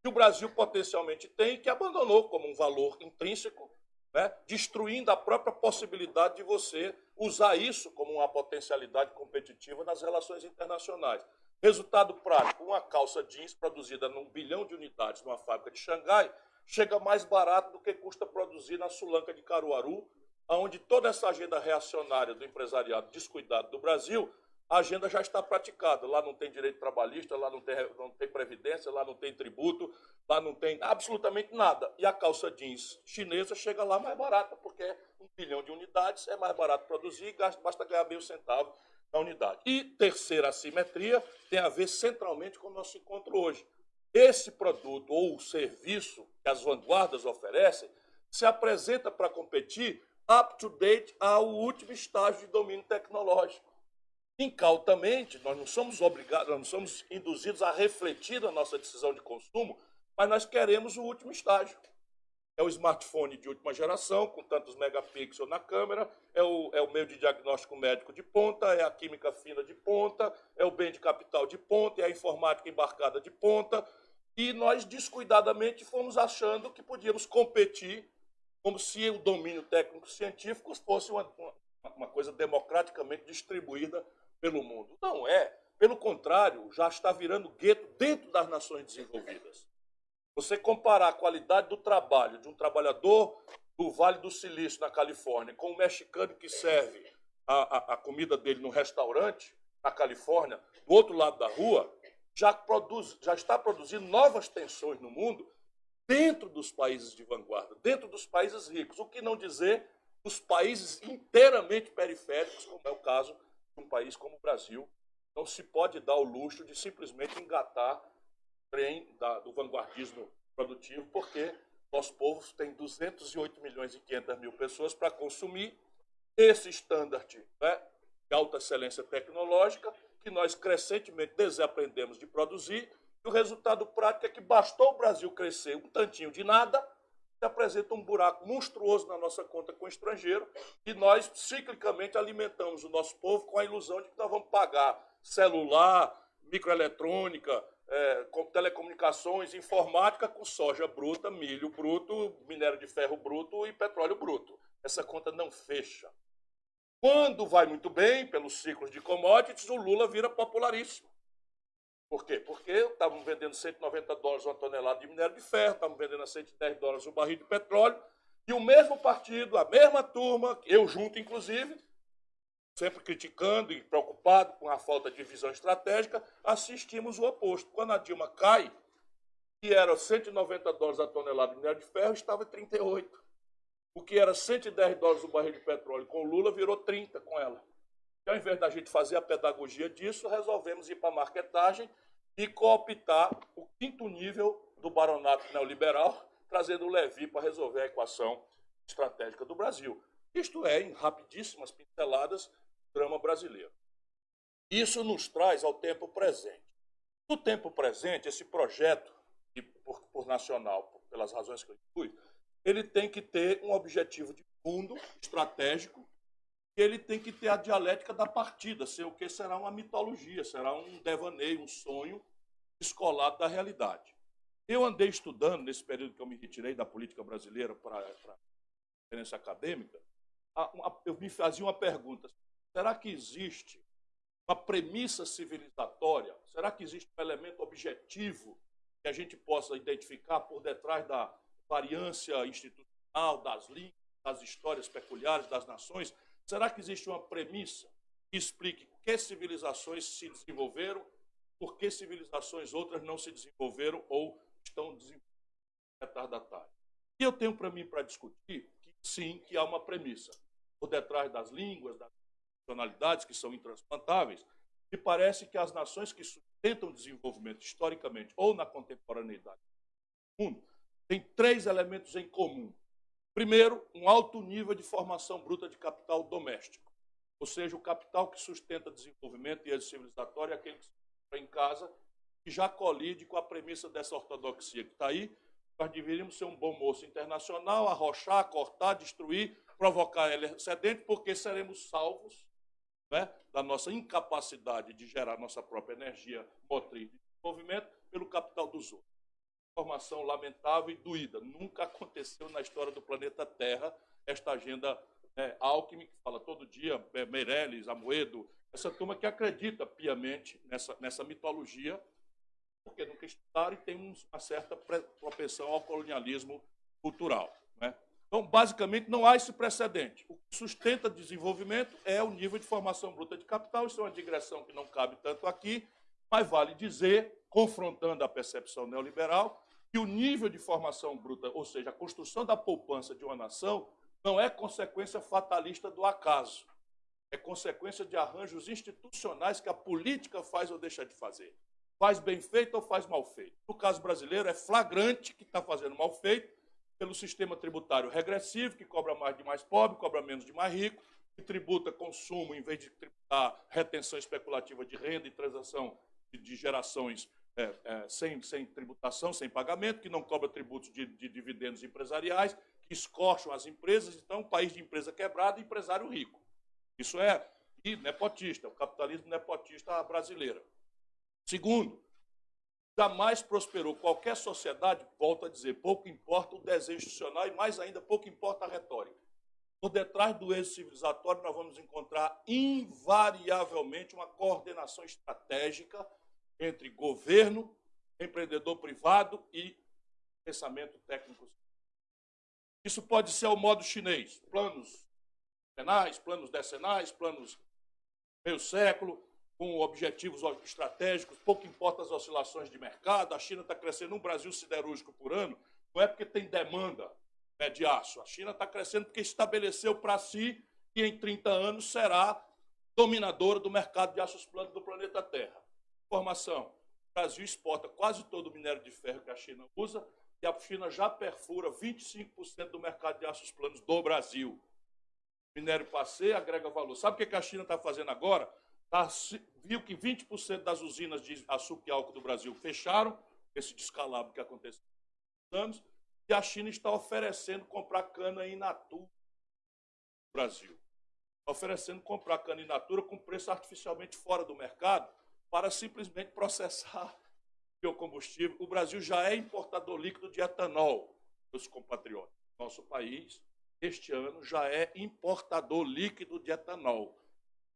que o Brasil potencialmente tem e que abandonou como um valor intrínseco, né, destruindo a própria possibilidade de você usar isso como uma potencialidade competitiva nas relações internacionais. Resultado prático, uma calça jeans produzida num bilhão de unidades numa fábrica de Xangai chega mais barato do que custa produzir na Sulanca de Caruaru onde toda essa agenda reacionária do empresariado descuidado do Brasil, a agenda já está praticada. Lá não tem direito trabalhista, lá não tem, não tem previdência, lá não tem tributo, lá não tem absolutamente nada. E a calça jeans chinesa chega lá mais barata, porque é um bilhão de unidades, é mais barato produzir basta ganhar meio centavo na unidade. E terceira assimetria tem a ver centralmente com o nosso encontro hoje. Esse produto ou serviço que as vanguardas oferecem se apresenta para competir up to date ao último estágio de domínio tecnológico. Incautamente, nós não somos obrigados, nós não somos induzidos a refletir na nossa decisão de consumo, mas nós queremos o último estágio. É o smartphone de última geração, com tantos megapixels na câmera, é o, é o meio de diagnóstico médico de ponta, é a química fina de ponta, é o bem de capital de ponta, é a informática embarcada de ponta. E nós, descuidadamente, fomos achando que podíamos competir como se o domínio técnico-científico fosse uma, uma coisa democraticamente distribuída pelo mundo. Não é. Pelo contrário, já está virando gueto dentro das nações desenvolvidas. Você comparar a qualidade do trabalho de um trabalhador do Vale do Silício, na Califórnia, com um mexicano que serve a, a, a comida dele no restaurante, na Califórnia, do outro lado da rua, já, produz, já está produzindo novas tensões no mundo dentro dos países de vanguarda, dentro dos países ricos, o que não dizer dos países inteiramente periféricos, como é o caso de um país como o Brasil. Não se pode dar o luxo de simplesmente engatar o trem da, do vanguardismo produtivo, porque nosso povo tem 208 milhões e 500 mil pessoas para consumir esse standard né, de alta excelência tecnológica que nós crescentemente desaprendemos de produzir e o resultado prático é que bastou o Brasil crescer um tantinho de nada se apresenta um buraco monstruoso na nossa conta com o estrangeiro e nós ciclicamente alimentamos o nosso povo com a ilusão de que nós vamos pagar celular, microeletrônica, é, telecomunicações, informática com soja bruta, milho bruto, minério de ferro bruto e petróleo bruto. Essa conta não fecha. Quando vai muito bem, pelos ciclos de commodities, o Lula vira popularíssimo. Por quê? Porque estavam vendendo 190 dólares uma tonelada de minério de ferro, estavam vendendo a 110 dólares um barril de petróleo, e o mesmo partido, a mesma turma, eu junto inclusive, sempre criticando e preocupado com a falta de visão estratégica, assistimos o oposto. Quando a Dilma cai, que era 190 dólares a tonelada de minério de ferro, estava em 38. O que era 110 dólares o barril de petróleo com Lula virou 30 com ela. E ao invés da gente fazer a pedagogia disso, resolvemos ir para a marketagem e cooptar o quinto nível do baronato neoliberal, trazendo o Levi para resolver a equação estratégica do Brasil. Isto é, em rapidíssimas pinceladas, drama brasileiro. Isso nos traz ao tempo presente. No tempo presente, esse projeto, por, por nacional, pelas razões que eu fui, ele tem que ter um objetivo de fundo estratégico, ele tem que ter a dialética da partida, ser o que será uma mitologia, será um devaneio, um sonho descolado da realidade. Eu andei estudando, nesse período que eu me retirei da política brasileira para a experiência acadêmica, eu me fazia uma pergunta: será que existe uma premissa civilizatória? Será que existe um elemento objetivo que a gente possa identificar por detrás da variância institucional, das línguas, das histórias peculiares das nações, será que existe uma premissa que explique que civilizações se desenvolveram, por que civilizações outras não se desenvolveram ou estão retardatárias? E eu tenho para mim para discutir que sim, que há uma premissa. Por detrás das línguas, das nacionalidades que são intransplantáveis, me parece que as nações que sustentam o desenvolvimento historicamente ou na contemporaneidade do mundo tem três elementos em comum. Primeiro, um alto nível de formação bruta de capital doméstico, ou seja, o capital que sustenta desenvolvimento e êxito civilizatório é aquele que encontra em casa, que já colide com a premissa dessa ortodoxia que está aí. Nós deveríamos ser um bom moço internacional, arrochar, cortar, destruir, provocar excedente, porque seremos salvos né, da nossa incapacidade de gerar nossa própria energia motriz de desenvolvimento pelo capital dos outros informação lamentável e doída. Nunca aconteceu na história do planeta Terra esta agenda é, Alckmin, que fala todo dia, é, Meirelles, Amoedo, essa turma que acredita piamente nessa, nessa mitologia, porque nunca estudaram e tem uma certa propensão ao colonialismo cultural. Né? Então, basicamente, não há esse precedente. O que sustenta desenvolvimento é o nível de formação bruta de capital. Isso é uma digressão que não cabe tanto aqui, mas vale dizer confrontando a percepção neoliberal, que o nível de formação bruta, ou seja, a construção da poupança de uma nação, não é consequência fatalista do acaso. É consequência de arranjos institucionais que a política faz ou deixa de fazer. Faz bem feito ou faz mal feito. No caso brasileiro, é flagrante que está fazendo mal feito pelo sistema tributário regressivo, que cobra mais de mais pobre, cobra menos de mais rico, que tributa consumo em vez de tributar retenção especulativa de renda e transação de gerações é, é, sem, sem tributação, sem pagamento, que não cobra tributos de, de dividendos empresariais, que escorcham as empresas. Então, país de empresa quebrada e empresário rico. Isso é e nepotista, o capitalismo nepotista brasileira. Segundo, jamais prosperou qualquer sociedade, volto a dizer, pouco importa o desejo institucional e mais ainda pouco importa a retórica. Por detrás do êxito civilizatório, nós vamos encontrar invariavelmente uma coordenação estratégica entre governo, empreendedor privado e pensamento técnico. Isso pode ser ao modo chinês, planos penais, planos decenais, planos meio século, com objetivos estratégicos, pouco importa as oscilações de mercado, a China está crescendo um Brasil siderúrgico por ano, não é porque tem demanda né, de aço, a China está crescendo porque estabeleceu para si que em 30 anos será dominadora do mercado de aços planos do planeta Terra. Informação: o Brasil exporta quase todo o minério de ferro que a China usa e a China já perfura 25% do mercado de aços planos do Brasil. Minério passei agrega valor. Sabe o que a China está fazendo agora? Tá, viu que 20% das usinas de açúcar e álcool do Brasil fecharam, esse descalabro que aconteceu nos anos, e a China está oferecendo comprar cana in natura no Brasil. Está oferecendo comprar cana in natura com preço artificialmente fora do mercado para simplesmente processar biocombustível. O Brasil já é importador líquido de etanol, meus compatriotas. Nosso país, este ano, já é importador líquido de etanol.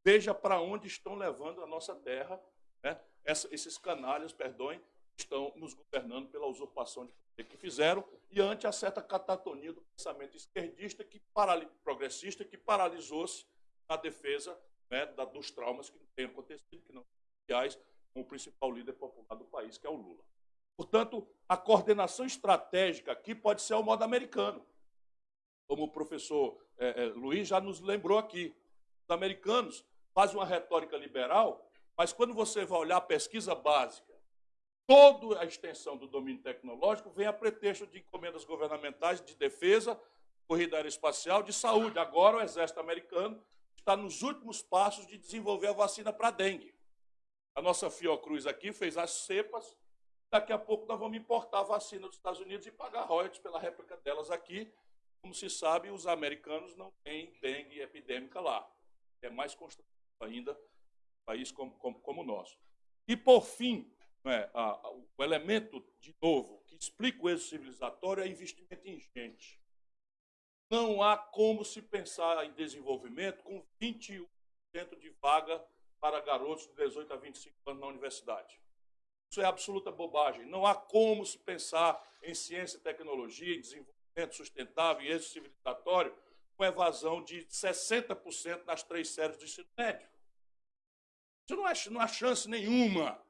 Veja para onde estão levando a nossa terra, né? Essa, esses canalhas, perdoem, estão nos governando pela usurpação de poder que fizeram e ante a certa catatonia do pensamento esquerdista, que progressista, que paralisou-se na defesa né, da, dos traumas que têm acontecido, que não são com o principal líder popular do país, que é o Lula. Portanto, a coordenação estratégica aqui pode ser ao modo americano. Como o professor é, é, Luiz já nos lembrou aqui. Os americanos fazem uma retórica liberal, mas quando você vai olhar a pesquisa básica, toda a extensão do domínio tecnológico vem a pretexto de encomendas governamentais de defesa, corrida aeroespacial, de saúde. Agora o exército americano está nos últimos passos de desenvolver a vacina para dengue. A nossa Fiocruz aqui fez as cepas. Daqui a pouco nós vamos importar a vacina dos Estados Unidos e pagar royalties pela réplica delas aqui. Como se sabe, os americanos não têm dengue epidêmica lá. É mais constante ainda um país como, como, como o nosso. E, por fim, é, a, a, o elemento, de novo, que explica o êxito civilizatório é investimento em gente. Não há como se pensar em desenvolvimento com 21% de vaga para garotos de 18 a 25 anos na universidade. Isso é absoluta bobagem. Não há como se pensar em ciência, tecnologia, em desenvolvimento sustentável e êxito civilizatório com evasão de 60% nas três séries do ensino médio. Isso não, é, não há chance nenhuma.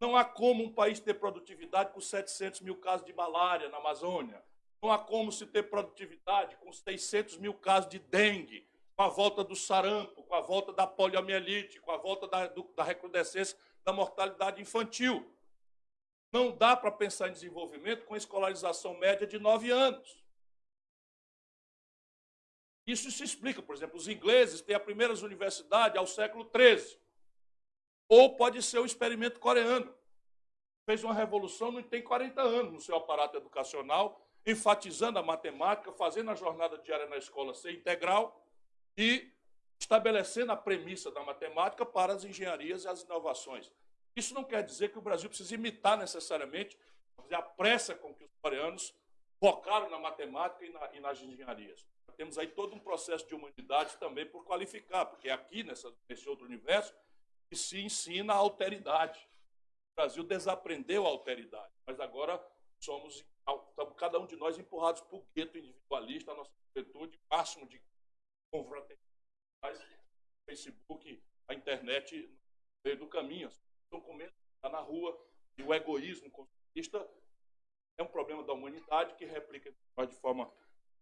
Não há como um país ter produtividade com 700 mil casos de malária na Amazônia. Não há como se ter produtividade com 600 mil casos de dengue com a volta do sarampo, com a volta da poliomielite, com a volta da, do, da recrudescência da mortalidade infantil. Não dá para pensar em desenvolvimento com escolarização média de nove anos. Isso se explica, por exemplo, os ingleses têm as primeiras universidades ao século XIII. Ou pode ser o experimento coreano. Fez uma revolução, não tem 40 anos no seu aparato educacional, enfatizando a matemática, fazendo a jornada diária na escola ser integral e estabelecendo a premissa da matemática para as engenharias e as inovações. Isso não quer dizer que o Brasil precise imitar necessariamente a pressa com que os coreanos focaram na matemática e, na, e nas engenharias. Temos aí todo um processo de humanidade também por qualificar, porque é aqui, nessa, nesse outro universo, que se ensina a alteridade. O Brasil desaprendeu a alteridade, mas agora somos, cada um de nós empurrados para o gueto individualista, a nossa juventude, máximo de confraternidade, Facebook, a internet no meio do caminho. As pessoas estão com medo, está na rua, e o egoísmo consumista é um problema da humanidade que replica de forma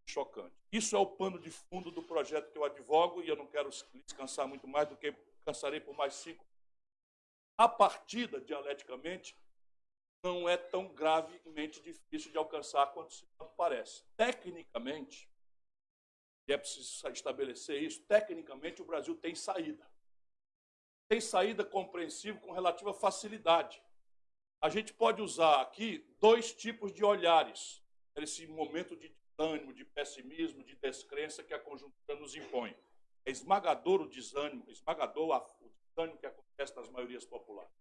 chocante. Isso é o pano de fundo do projeto que eu advogo e eu não quero descansar muito mais do que cansarei por mais cinco. A partida, dialeticamente, não é tão gravemente difícil de alcançar quanto se parece. Tecnicamente, e é preciso estabelecer isso, tecnicamente o Brasil tem saída. Tem saída compreensível com relativa facilidade. A gente pode usar aqui dois tipos de olhares nesse momento de desânimo, de pessimismo, de descrença que a conjuntura nos impõe. É esmagador o desânimo, esmagador o desânimo que acontece nas maiorias populares.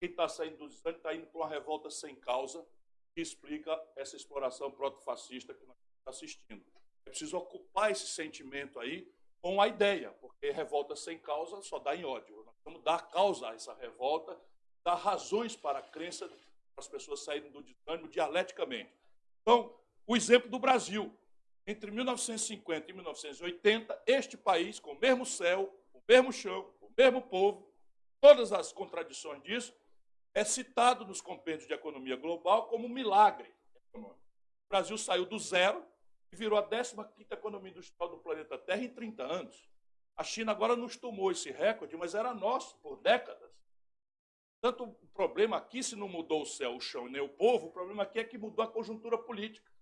Quem está saindo do desânimo está indo para uma revolta sem causa que explica essa exploração proto-fascista que nós estamos assistindo. É preciso ocupar esse sentimento aí com a ideia, porque revolta sem causa só dá em ódio. Nós vamos dar causa a essa revolta, dar razões para a crença para as pessoas saírem do desânimo dialeticamente. Então, o exemplo do Brasil. Entre 1950 e 1980, este país, com o mesmo céu, o mesmo chão, o mesmo povo, todas as contradições disso, é citado nos compêndios de economia global como um milagre. O Brasil saiu do zero e virou a 15ª economia industrial do planeta Terra em 30 anos. A China agora nos tomou esse recorde, mas era nosso por décadas. Tanto o problema aqui, se não mudou o céu, o chão nem o povo, o problema aqui é que mudou a conjuntura política.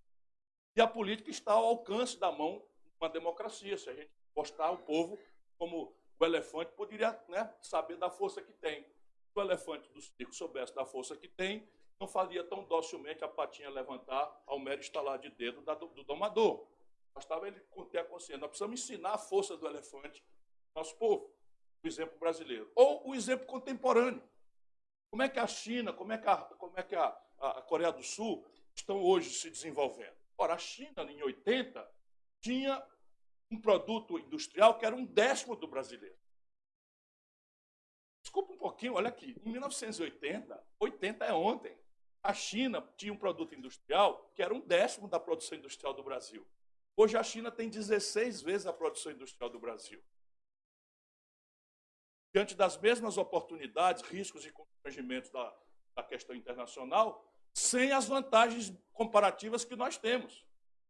E a política está ao alcance da mão de uma democracia. Se a gente postar o povo como o elefante poderia né, saber da força que tem. Se o elefante do circo soubesse da força que tem, não faria tão docilmente a patinha levantar ao mero estalar de dedo do, do domador. Bastava ele ter a consciência. Nós precisamos ensinar a força do elefante ao nosso povo, o exemplo brasileiro. Ou o exemplo contemporâneo. Como é que a China, como é que a, como é que a, a Coreia do Sul estão hoje se desenvolvendo? Ora, a China, em 80, tinha um produto industrial que era um décimo do brasileiro. Desculpa um pouquinho, olha aqui. Em 1980, 80 é ontem, a China tinha um produto industrial que era um décimo da produção industrial do Brasil. Hoje a China tem 16 vezes a produção industrial do Brasil. Diante das mesmas oportunidades, riscos e constrangimentos da, da questão internacional, sem as vantagens comparativas que nós temos.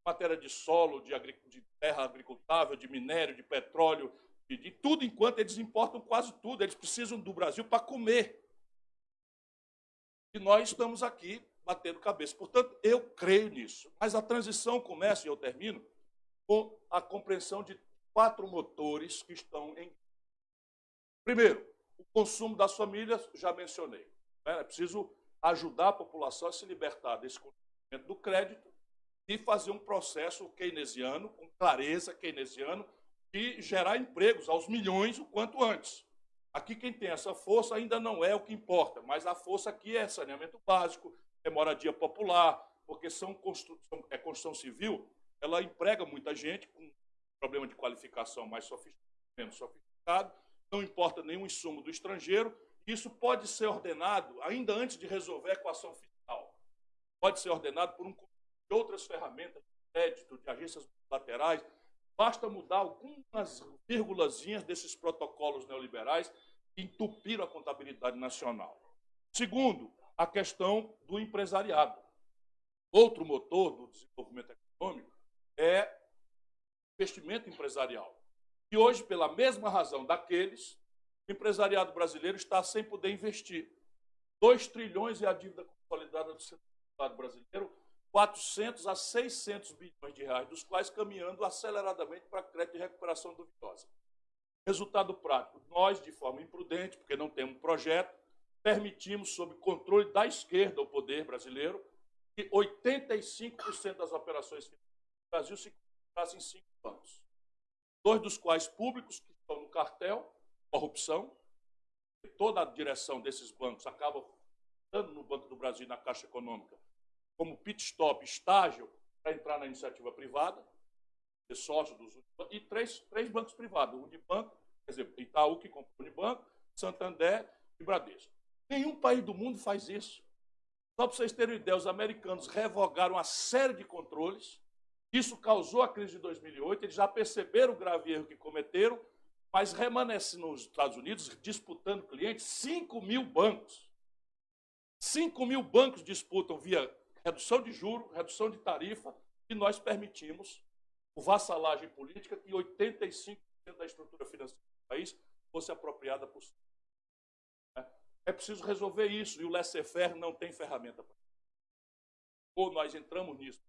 Matéria de solo, de, de terra agricultável, de minério, de petróleo, de, de tudo, enquanto eles importam quase tudo. Eles precisam do Brasil para comer. E nós estamos aqui batendo cabeça. Portanto, eu creio nisso. Mas a transição começa, e eu termino, com a compreensão de quatro motores que estão em. Primeiro, o consumo das famílias, já mencionei. Né? É preciso ajudar a população a se libertar desse conhecimento do crédito e fazer um processo keynesiano, com clareza keynesiano, e gerar empregos aos milhões o quanto antes. Aqui quem tem essa força ainda não é o que importa, mas a força aqui é saneamento básico, é moradia popular, porque são construção, é construção civil, ela emprega muita gente com problema de qualificação mais sofisticado, menos sofisticado, não importa nenhum insumo do estrangeiro, isso pode ser ordenado, ainda antes de resolver a equação fiscal, pode ser ordenado por um de outras ferramentas de crédito, de agências laterais, basta mudar algumas vírgulazinhas desses protocolos neoliberais entupiram a contabilidade nacional. Segundo, a questão do empresariado. Outro motor do desenvolvimento econômico é investimento empresarial. E hoje, pela mesma razão daqueles, o empresariado brasileiro está sem poder investir. 2 trilhões é a dívida consolidada do setor brasileiro, 400 a 600 bilhões de reais, dos quais caminhando aceleradamente para crédito de recuperação duvidosa. Resultado prático, nós, de forma imprudente, porque não temos um projeto, permitimos, sob controle da esquerda, o poder brasileiro, que 85% das operações do Brasil se concentrassem em cinco bancos. Dois dos quais públicos, que estão no cartel, corrupção, e toda a direção desses bancos acaba estando no Banco do Brasil e na Caixa Econômica, como pit stop, estágio, para entrar na iniciativa privada, ser sócio dos e três, três bancos privados, o Unibanco, quer dizer, Itaú que comprou o Unibanco, Santander e Bradesco. Nenhum país do mundo faz isso. Só para vocês terem ideia, os americanos revogaram uma série de controles, isso causou a crise de 2008, eles já perceberam o grave erro que cometeram, mas remanesce nos Estados Unidos, disputando clientes, 5 mil bancos. 5 mil bancos disputam via redução de juro, redução de tarifa, e nós permitimos o vassalagem política que 85% da estrutura financeira país fosse apropriada por si. É preciso resolver isso, e o laissez-faire não tem ferramenta para isso. Ou nós entramos nisso,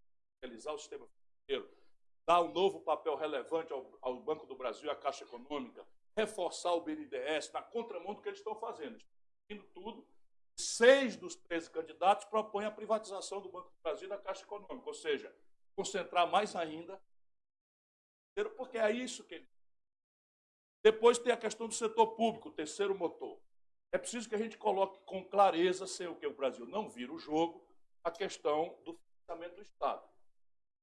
realizar o sistema financeiro, dar um novo papel relevante ao, ao Banco do Brasil à Caixa Econômica, reforçar o BNDES na contramão do que eles estão fazendo. Estão tudo seis dos 13 candidatos propõem a privatização do Banco do Brasil e da Caixa Econômica, ou seja, concentrar mais ainda, porque é isso que ele. Depois tem a questão do setor público, terceiro motor. É preciso que a gente coloque com clareza, sem o que o Brasil não vira o jogo, a questão do financiamento do Estado.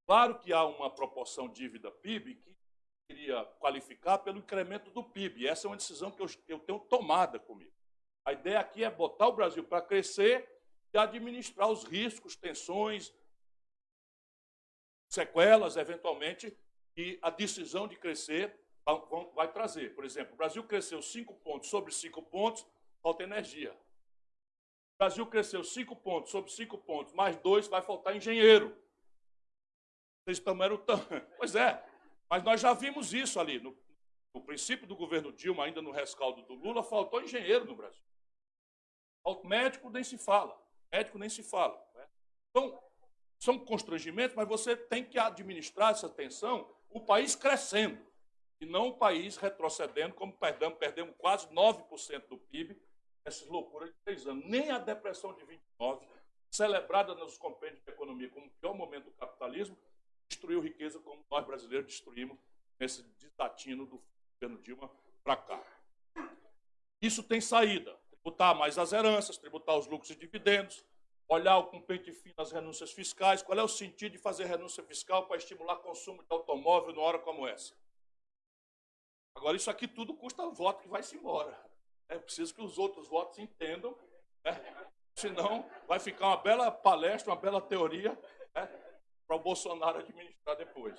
Claro que há uma proporção dívida-PIB que queria qualificar pelo incremento do PIB. Essa é uma decisão que eu, eu tenho tomada comigo. A ideia aqui é botar o Brasil para crescer e administrar os riscos, tensões, sequelas, eventualmente, que a decisão de crescer vai trazer. Por exemplo, o Brasil cresceu 5 pontos sobre 5 pontos, falta energia. O Brasil cresceu 5 pontos sobre 5 pontos, mais 2 vai faltar engenheiro. Vocês tomaram tão. Pois é, mas nós já vimos isso ali. No, no princípio do governo Dilma, ainda no rescaldo do Lula, faltou engenheiro no Brasil. Médico nem se fala. Médico nem se fala. Né? Então, são constrangimentos, mas você tem que administrar essa tensão, o país crescendo, e não o país retrocedendo, como perdemos, perdemos quase 9% do PIB, essas loucuras de três anos. Nem a depressão de 29 celebrada nos compêndios de economia como o pior momento do capitalismo, destruiu riqueza como nós brasileiros destruímos nesse desatino do governo Dilma para cá. Isso tem saída. Tributar mais as heranças, tributar os lucros e dividendos, olhar com pente fino as renúncias fiscais. Qual é o sentido de fazer renúncia fiscal para estimular consumo de automóvel numa hora como essa? Agora, isso aqui tudo custa voto que vai-se embora. É preciso que os outros votos entendam, né? senão vai ficar uma bela palestra, uma bela teoria né? para o Bolsonaro administrar depois.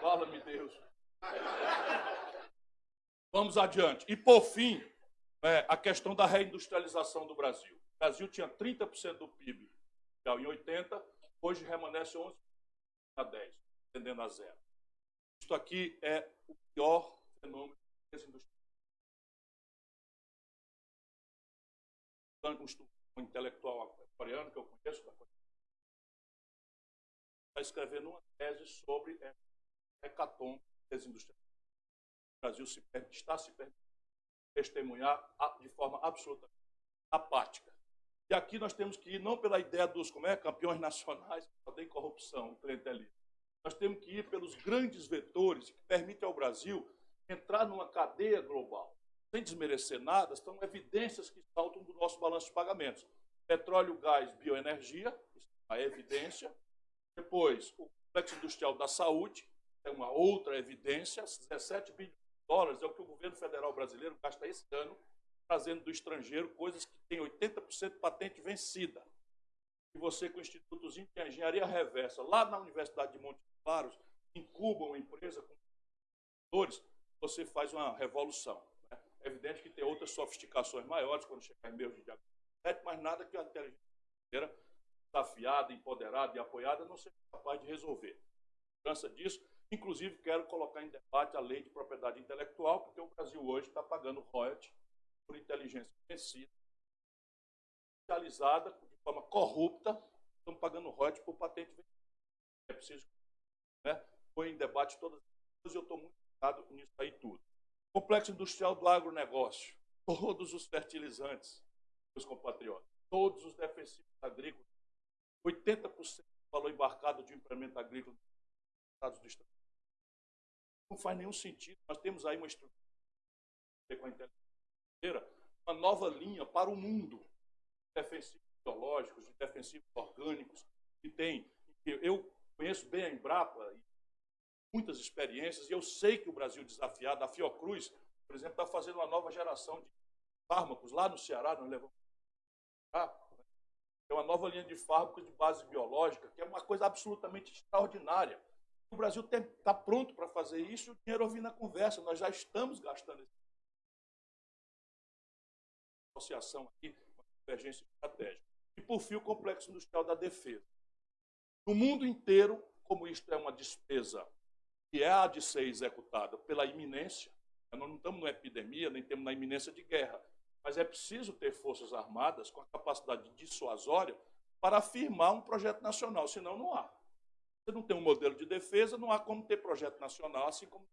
Fala-me Deus. Vamos adiante. E, por fim, é, a questão da reindustrialização do Brasil. O Brasil tinha 30% do PIB em 80, hoje remanesce 11% a 10, tendendo a zero. Isto aqui é o pior fenômeno desindustrialização. Um intelectual coreano que eu conheço, está escrevendo uma tese sobre a hecatombe desindustrialização. O Brasil se, está se permitindo testemunhar de forma absolutamente apática. E aqui nós temos que ir não pela ideia dos como é, campeões nacionais, só tem corrupção, clientelismo. Nós temos que ir pelos grandes vetores que permitem ao Brasil entrar numa cadeia global. Sem desmerecer nada, estão evidências que saltam do nosso balanço de pagamentos. Petróleo, gás, bioenergia, é uma evidência. Depois, o complexo industrial da saúde, é uma outra evidência, 17 bilhões de dólares é o que o governo federal brasileiro gasta esse ano trazendo do estrangeiro coisas que têm 80% de patente vencida. E você, com institutos de engenharia reversa, lá na Universidade de Montes Claros, incuba uma empresa com computadores, você faz uma revolução. Né? É evidente que tem outras sofisticações maiores quando chegar em meios de diagnóstico, mas nada que a inteligência brasileira, desafiada, empoderada e apoiada, não seja capaz de resolver. Cansa disso. Inclusive, quero colocar em debate a lei de propriedade intelectual, porque o Brasil hoje está pagando royalties por inteligência vencida, realizada de forma corrupta, estamos pagando royalties por patente vencida. É preciso né, em debate todas as e eu estou muito ligado nisso aí tudo. Complexo industrial do agronegócio, todos os fertilizantes, meus compatriotas, todos os defensivos agrícolas, 80% do valor embarcado de um implemento agrícola nos Estados do. Não faz nenhum sentido. Nós temos aí uma estrutura com a inteligência uma nova linha para o mundo de defensivos biológicos, de defensivos orgânicos, que tem. Eu conheço bem a Embrapa, muitas experiências, e eu sei que o Brasil desafiado, a Fiocruz, por exemplo, está fazendo uma nova geração de fármacos lá no Ceará, nós levamos. É uma nova linha de fármacos de base biológica, que é uma coisa absolutamente extraordinária. O Brasil está pronto para fazer isso o dinheiro ouvindo na conversa. Nós já estamos gastando esse associação aqui, uma convergência estratégica. E, por fim, o complexo industrial da defesa. No mundo inteiro, como isto é uma despesa que é a de ser executada pela iminência, nós não estamos numa epidemia, nem temos na iminência de guerra, mas é preciso ter forças armadas com a capacidade dissuasória para afirmar um projeto nacional, senão não há. Você não tem um modelo de defesa, não há como ter projeto nacional, assim como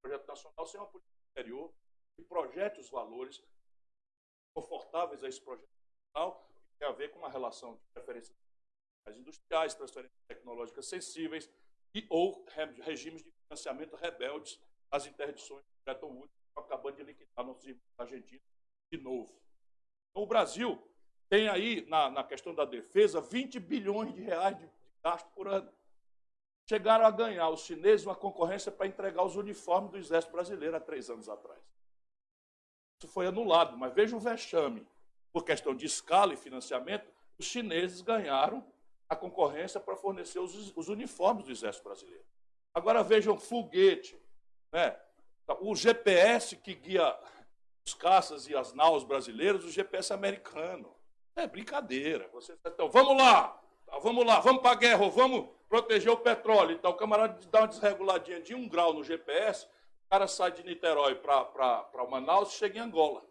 projeto nacional sem uma política exterior que projete os valores confortáveis a esse projeto nacional, que tem a ver com uma relação de preferências industriais, transferências tecnológicas sensíveis e ou regimes de financiamento rebeldes às interdições de Bretton Woods, acabando de liquidar nossos irmãos argentinos de novo. Então, o Brasil tem aí, na, na questão da defesa, 20 bilhões de reais de, de gasto por ano chegaram a ganhar os chineses uma concorrência para entregar os uniformes do Exército Brasileiro há três anos atrás. Isso foi anulado, mas veja o vexame. Por questão de escala e financiamento, os chineses ganharam a concorrência para fornecer os, os uniformes do Exército Brasileiro. Agora vejam foguete, né? o GPS que guia os caças e as naus brasileiros, o GPS americano. É brincadeira. Vocês, então, vamos lá, vamos lá, vamos para a guerra, vamos proteger o petróleo. Então, o camarada dá uma desreguladinha de um grau no GPS, o cara sai de Niterói para Manaus e chega em Angola.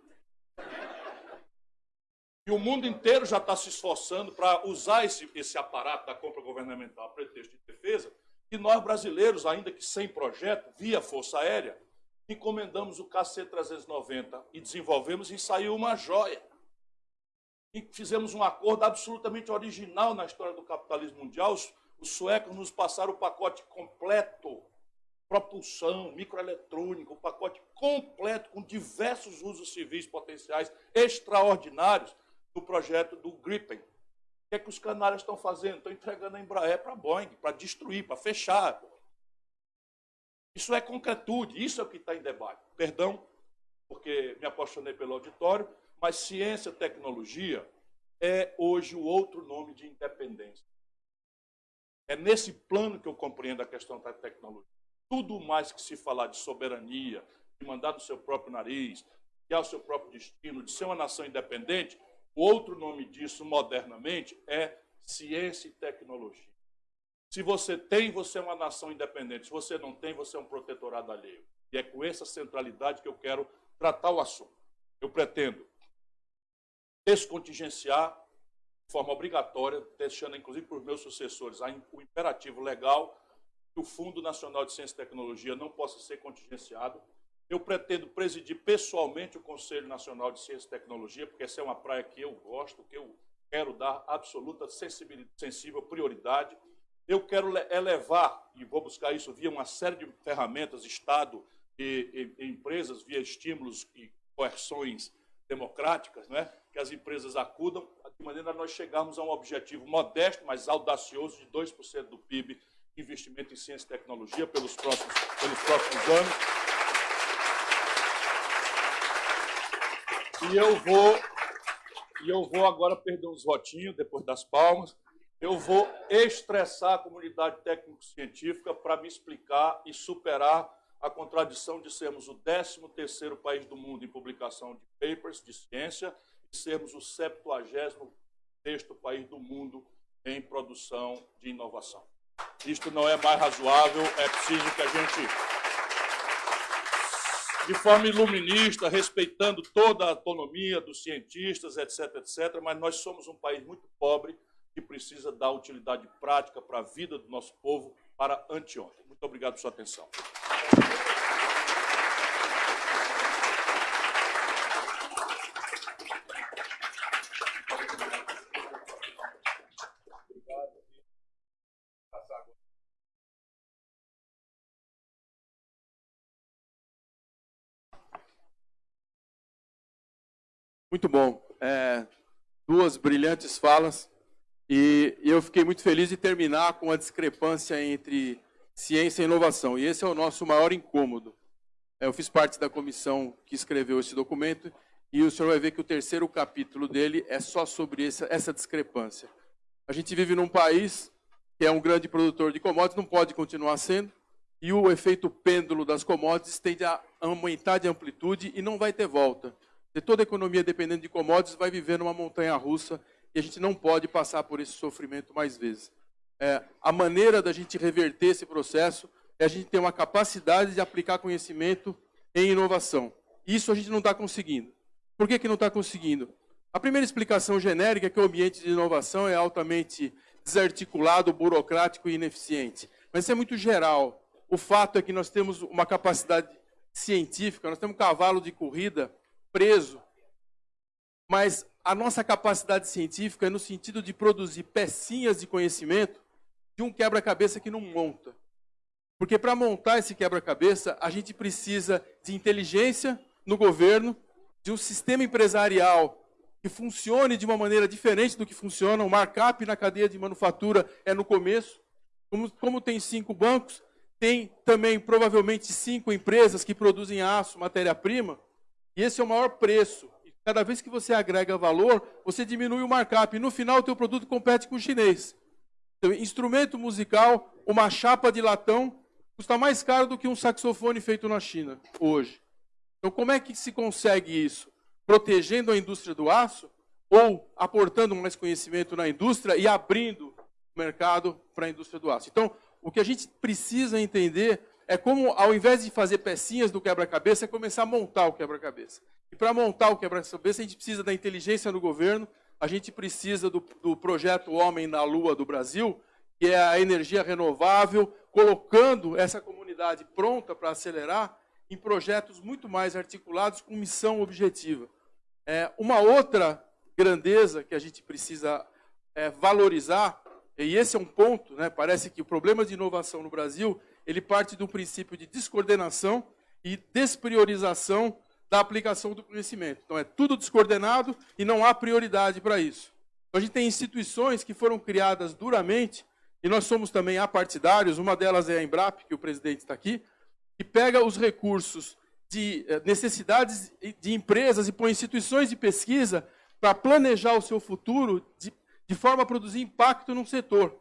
E o mundo inteiro já está se esforçando para usar esse, esse aparato da compra governamental a pretexto de defesa, e nós brasileiros, ainda que sem projeto, via Força Aérea, encomendamos o KC-390 e desenvolvemos e saiu uma joia. e fizemos um acordo absolutamente original na história do capitalismo mundial. Os, os suecos nos passaram o pacote completo, propulsão, microeletrônica, o pacote completo, com diversos usos civis potenciais extraordinários do projeto do Gripen. O que é que os canários estão fazendo? Estão entregando a Embraer para a Boeing, para destruir, para fechar. Isso é concretude, isso é o que está em debate. Perdão, porque me apaixonei pelo auditório, mas ciência tecnologia é hoje o outro nome de independência. É nesse plano que eu compreendo a questão da tecnologia. Tudo mais que se falar de soberania, de mandar do seu próprio nariz, de o seu próprio destino, de ser uma nação independente, o outro nome disso, modernamente, é ciência e tecnologia. Se você tem, você é uma nação independente. Se você não tem, você é um protetorado alheio. E é com essa centralidade que eu quero tratar o assunto. Eu pretendo descontingenciar de forma obrigatória, deixando inclusive para os meus sucessores o imperativo legal que o Fundo Nacional de Ciência e Tecnologia não possa ser contingenciado. Eu pretendo presidir pessoalmente o Conselho Nacional de Ciência e Tecnologia, porque essa é uma praia que eu gosto, que eu quero dar absoluta sensível prioridade. Eu quero elevar, e vou buscar isso via uma série de ferramentas, Estado e, e, e empresas, via estímulos e coerções democráticas, né? que as empresas acudam, de maneira a nós chegarmos a um objetivo modesto, mas audacioso, de 2% do PIB investimento em ciência e tecnologia pelos próximos, pelos próximos anos. E eu vou, e eu vou agora perder uns votinhos, depois das palmas, eu vou estressar a comunidade técnico-científica para me explicar e superar a contradição de sermos o 13º país do mundo em publicação de papers de ciência e sermos o 70 sexto país do mundo em produção de inovação. Isto não é mais razoável, é preciso que a gente, de forma iluminista, respeitando toda a autonomia dos cientistas, etc., etc., mas nós somos um país muito pobre que precisa dar utilidade prática para a vida do nosso povo para anteontem. Muito obrigado por sua atenção. Muito bom. É, duas brilhantes falas. E eu fiquei muito feliz de terminar com a discrepância entre ciência e inovação. E esse é o nosso maior incômodo. É, eu fiz parte da comissão que escreveu esse documento e o senhor vai ver que o terceiro capítulo dele é só sobre essa, essa discrepância. A gente vive num país que é um grande produtor de commodities, não pode continuar sendo, e o efeito pêndulo das commodities tende a aumentar de amplitude e não vai ter volta de toda a economia dependendo de commodities vai viver numa montanha russa e a gente não pode passar por esse sofrimento mais vezes. É, a maneira da gente reverter esse processo é a gente ter uma capacidade de aplicar conhecimento em inovação. Isso a gente não está conseguindo. Por que, que não está conseguindo? A primeira explicação genérica é que o ambiente de inovação é altamente desarticulado, burocrático e ineficiente. Mas isso é muito geral. O fato é que nós temos uma capacidade científica, nós temos um cavalo de corrida preso. Mas a nossa capacidade científica é no sentido de produzir pecinhas de conhecimento de um quebra-cabeça que não monta. Porque para montar esse quebra-cabeça, a gente precisa de inteligência no governo, de um sistema empresarial que funcione de uma maneira diferente do que funciona. O markup na cadeia de manufatura é no começo. Como, como tem cinco bancos, tem também provavelmente cinco empresas que produzem aço, matéria-prima. E esse é o maior preço. E cada vez que você agrega valor, você diminui o markup. E no final, o teu produto compete com o chinês. Então, instrumento musical, uma chapa de latão, custa mais caro do que um saxofone feito na China, hoje. Então, como é que se consegue isso? Protegendo a indústria do aço ou aportando mais conhecimento na indústria e abrindo o mercado para a indústria do aço. Então, o que a gente precisa entender é como, ao invés de fazer pecinhas do quebra-cabeça, é começar a montar o quebra-cabeça. E para montar o quebra-cabeça, a gente precisa da inteligência do governo, a gente precisa do, do projeto Homem na Lua do Brasil, que é a energia renovável, colocando essa comunidade pronta para acelerar em projetos muito mais articulados com missão objetiva. É, uma outra grandeza que a gente precisa é, valorizar, e esse é um ponto, né, parece que o problema de inovação no Brasil, ele parte do princípio de descoordenação e despriorização da aplicação do conhecimento. Então, é tudo descoordenado e não há prioridade para isso. Então, a gente tem instituições que foram criadas duramente, e nós somos também apartidários, uma delas é a Embrap, que o presidente está aqui, que pega os recursos de eh, necessidades de empresas e põe instituições de pesquisa para planejar o seu futuro de, de forma a produzir impacto num setor.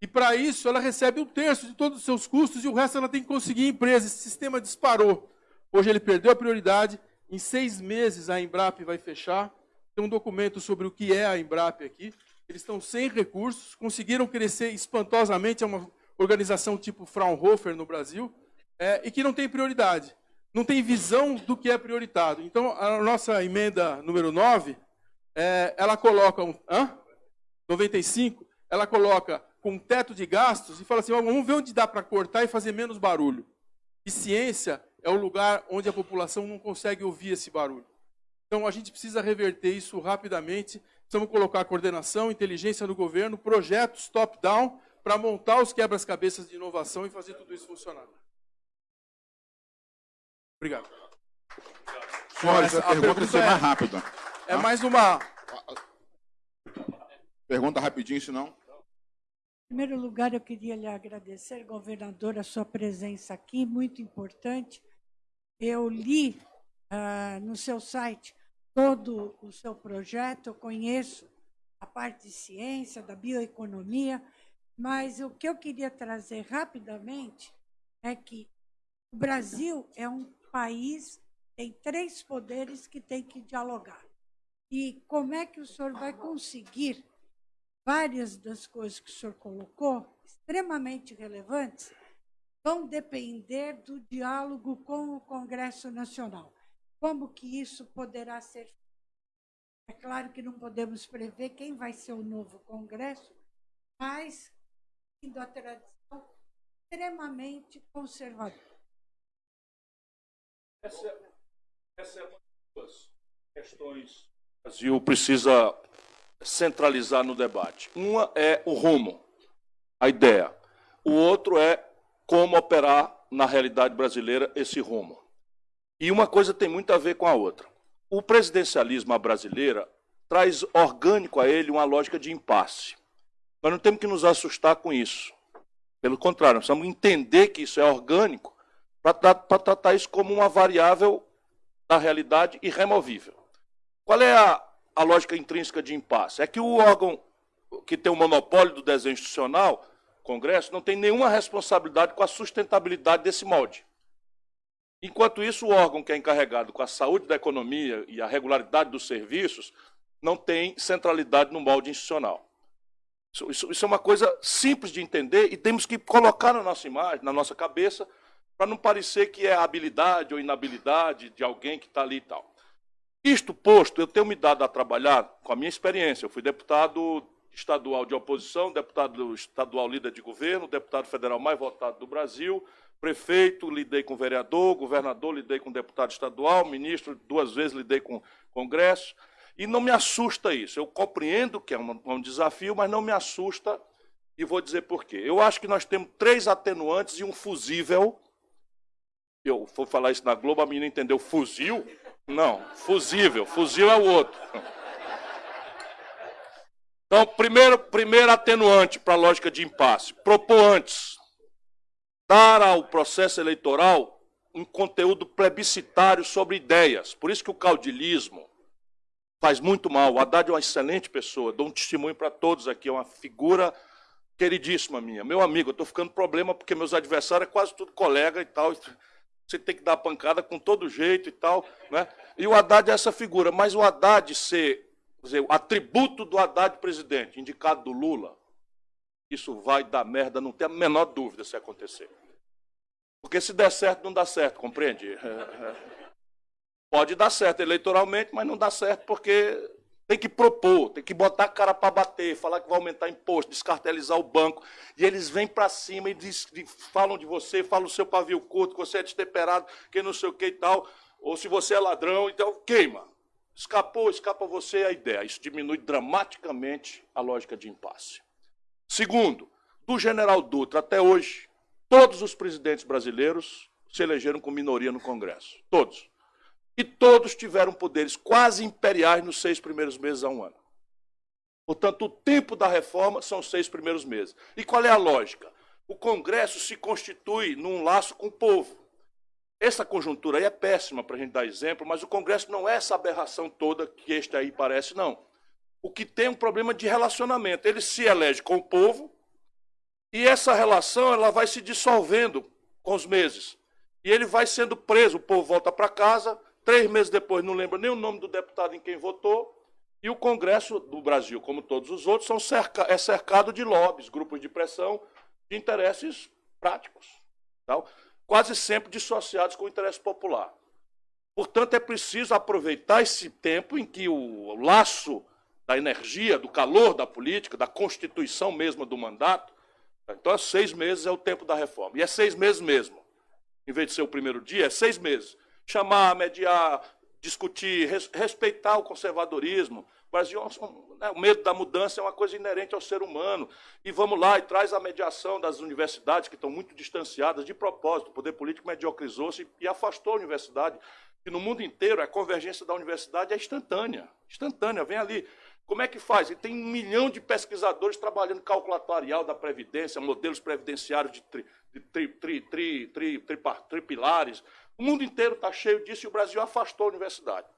E para isso ela recebe um terço de todos os seus custos e o resto ela tem que conseguir em empresa. Esse sistema disparou. Hoje ele perdeu a prioridade. Em seis meses a Embrap vai fechar. Tem um documento sobre o que é a Embrap aqui. Eles estão sem recursos, conseguiram crescer espantosamente. É uma organização tipo Fraunhofer no Brasil é, e que não tem prioridade. Não tem visão do que é prioritado. Então, a nossa emenda número 9, é, ela coloca um, hã? 95, ela coloca com teto de gastos e fala assim, vamos ver onde dá para cortar e fazer menos barulho. E ciência é o lugar onde a população não consegue ouvir esse barulho. Então a gente precisa reverter isso rapidamente. Precisamos colocar coordenação, inteligência no governo, projetos top-down para montar os quebras-cabeças de inovação e fazer tudo isso funcionar. Obrigado. Senhores, a, a pergunta, pergunta ser é, mais rápida. É mais uma. Pergunta rapidinho, senão. Em primeiro lugar, eu queria lhe agradecer, governador, a sua presença aqui, muito importante. Eu li uh, no seu site todo o seu projeto, eu conheço a parte de ciência, da bioeconomia, mas o que eu queria trazer rapidamente é que o Brasil é um país, tem três poderes que tem que dialogar. E como é que o senhor vai conseguir várias das coisas que o senhor colocou, extremamente relevantes, vão depender do diálogo com o Congresso Nacional. Como que isso poderá ser É claro que não podemos prever quem vai ser o novo Congresso, mas indo a tradição extremamente conservadora. Essa, essa é uma das questões que o Brasil precisa centralizar no debate. Uma é o rumo, a ideia. O outro é como operar na realidade brasileira esse rumo. E uma coisa tem muito a ver com a outra. O presidencialismo à brasileira traz orgânico a ele uma lógica de impasse. Nós não temos que nos assustar com isso. Pelo contrário, nós precisamos entender que isso é orgânico para tratar isso como uma variável da realidade irremovível. Qual é a, a lógica intrínseca de impasse? É que o órgão que tem o monopólio do desenho institucional, Congresso, não tem nenhuma responsabilidade com a sustentabilidade desse molde. Enquanto isso, o órgão que é encarregado com a saúde da economia e a regularidade dos serviços não tem centralidade no molde institucional. Isso, isso, isso é uma coisa simples de entender e temos que colocar na nossa imagem, na nossa cabeça, para não parecer que é habilidade ou inabilidade de alguém que está ali e tal. Isto posto, eu tenho me dado a trabalhar com a minha experiência. Eu fui deputado estadual de oposição, deputado estadual líder de governo, deputado federal mais votado do Brasil, prefeito, lidei com vereador, governador, lidei com deputado estadual, ministro, duas vezes lidei com Congresso. E não me assusta isso. Eu compreendo que é um, um desafio, mas não me assusta e vou dizer por quê. Eu acho que nós temos três atenuantes e um fusível. Eu vou falar isso na Globo, a menina entendeu fuzil. Não, fusível. Fuzil é o outro. Então, primeiro, primeiro atenuante para a lógica de impasse. Propor antes. Dar ao processo eleitoral um conteúdo plebiscitário sobre ideias. Por isso que o caudilismo faz muito mal. O Haddad é uma excelente pessoa. Dou um testemunho para todos aqui. É uma figura queridíssima minha. Meu amigo, eu estou ficando problema porque meus adversários é quase tudo colega e tal você tem que dar pancada com todo jeito e tal. Né? E o Haddad é essa figura. Mas o Haddad ser, dizer, o atributo do Haddad presidente, indicado do Lula, isso vai dar merda, não tem a menor dúvida se acontecer. Porque se der certo, não dá certo, compreende? Pode dar certo eleitoralmente, mas não dá certo porque tem que propor, tem que botar a cara para bater, falar que vai aumentar imposto, descartelizar o banco. E eles vêm para cima e diz, falam de você, falam o seu pavio curto, que você é destemperado, que não sei o que e tal. Ou se você é ladrão, então queima. Escapou, escapa você a ideia. Isso diminui dramaticamente a lógica de impasse. Segundo, do general Dutra até hoje, todos os presidentes brasileiros se elegeram com minoria no Congresso. Todos. E todos tiveram poderes quase imperiais nos seis primeiros meses a um ano. Portanto, o tempo da reforma são os seis primeiros meses. E qual é a lógica? O Congresso se constitui num laço com o povo. Essa conjuntura aí é péssima para a gente dar exemplo, mas o Congresso não é essa aberração toda que este aí parece, não. O que tem é um problema de relacionamento. Ele se elege com o povo e essa relação ela vai se dissolvendo com os meses. E ele vai sendo preso, o povo volta para casa, três meses depois não lembra nem o nome do deputado em quem votou, e o Congresso do Brasil, como todos os outros, são cerca, é cercado de lobbies, grupos de pressão, de interesses práticos. Tal quase sempre dissociados com o interesse popular. Portanto, é preciso aproveitar esse tempo em que o laço da energia, do calor da política, da constituição mesma do mandato, então, seis meses é o tempo da reforma. E é seis meses mesmo. Em vez de ser o primeiro dia, é seis meses. Chamar, mediar, discutir, res, respeitar o conservadorismo, o Brasil, né, o medo da mudança é uma coisa inerente ao ser humano. E vamos lá e traz a mediação das universidades, que estão muito distanciadas de propósito. O poder político mediocrizou-se e afastou a universidade. E no mundo inteiro, a convergência da universidade é instantânea. Instantânea, vem ali. Como é que faz? E tem um milhão de pesquisadores trabalhando calculatorial da Previdência, modelos previdenciários de, tri, tri, tri, tri, tri, tri, tripilares. O mundo inteiro está cheio disso e o Brasil afastou a universidade.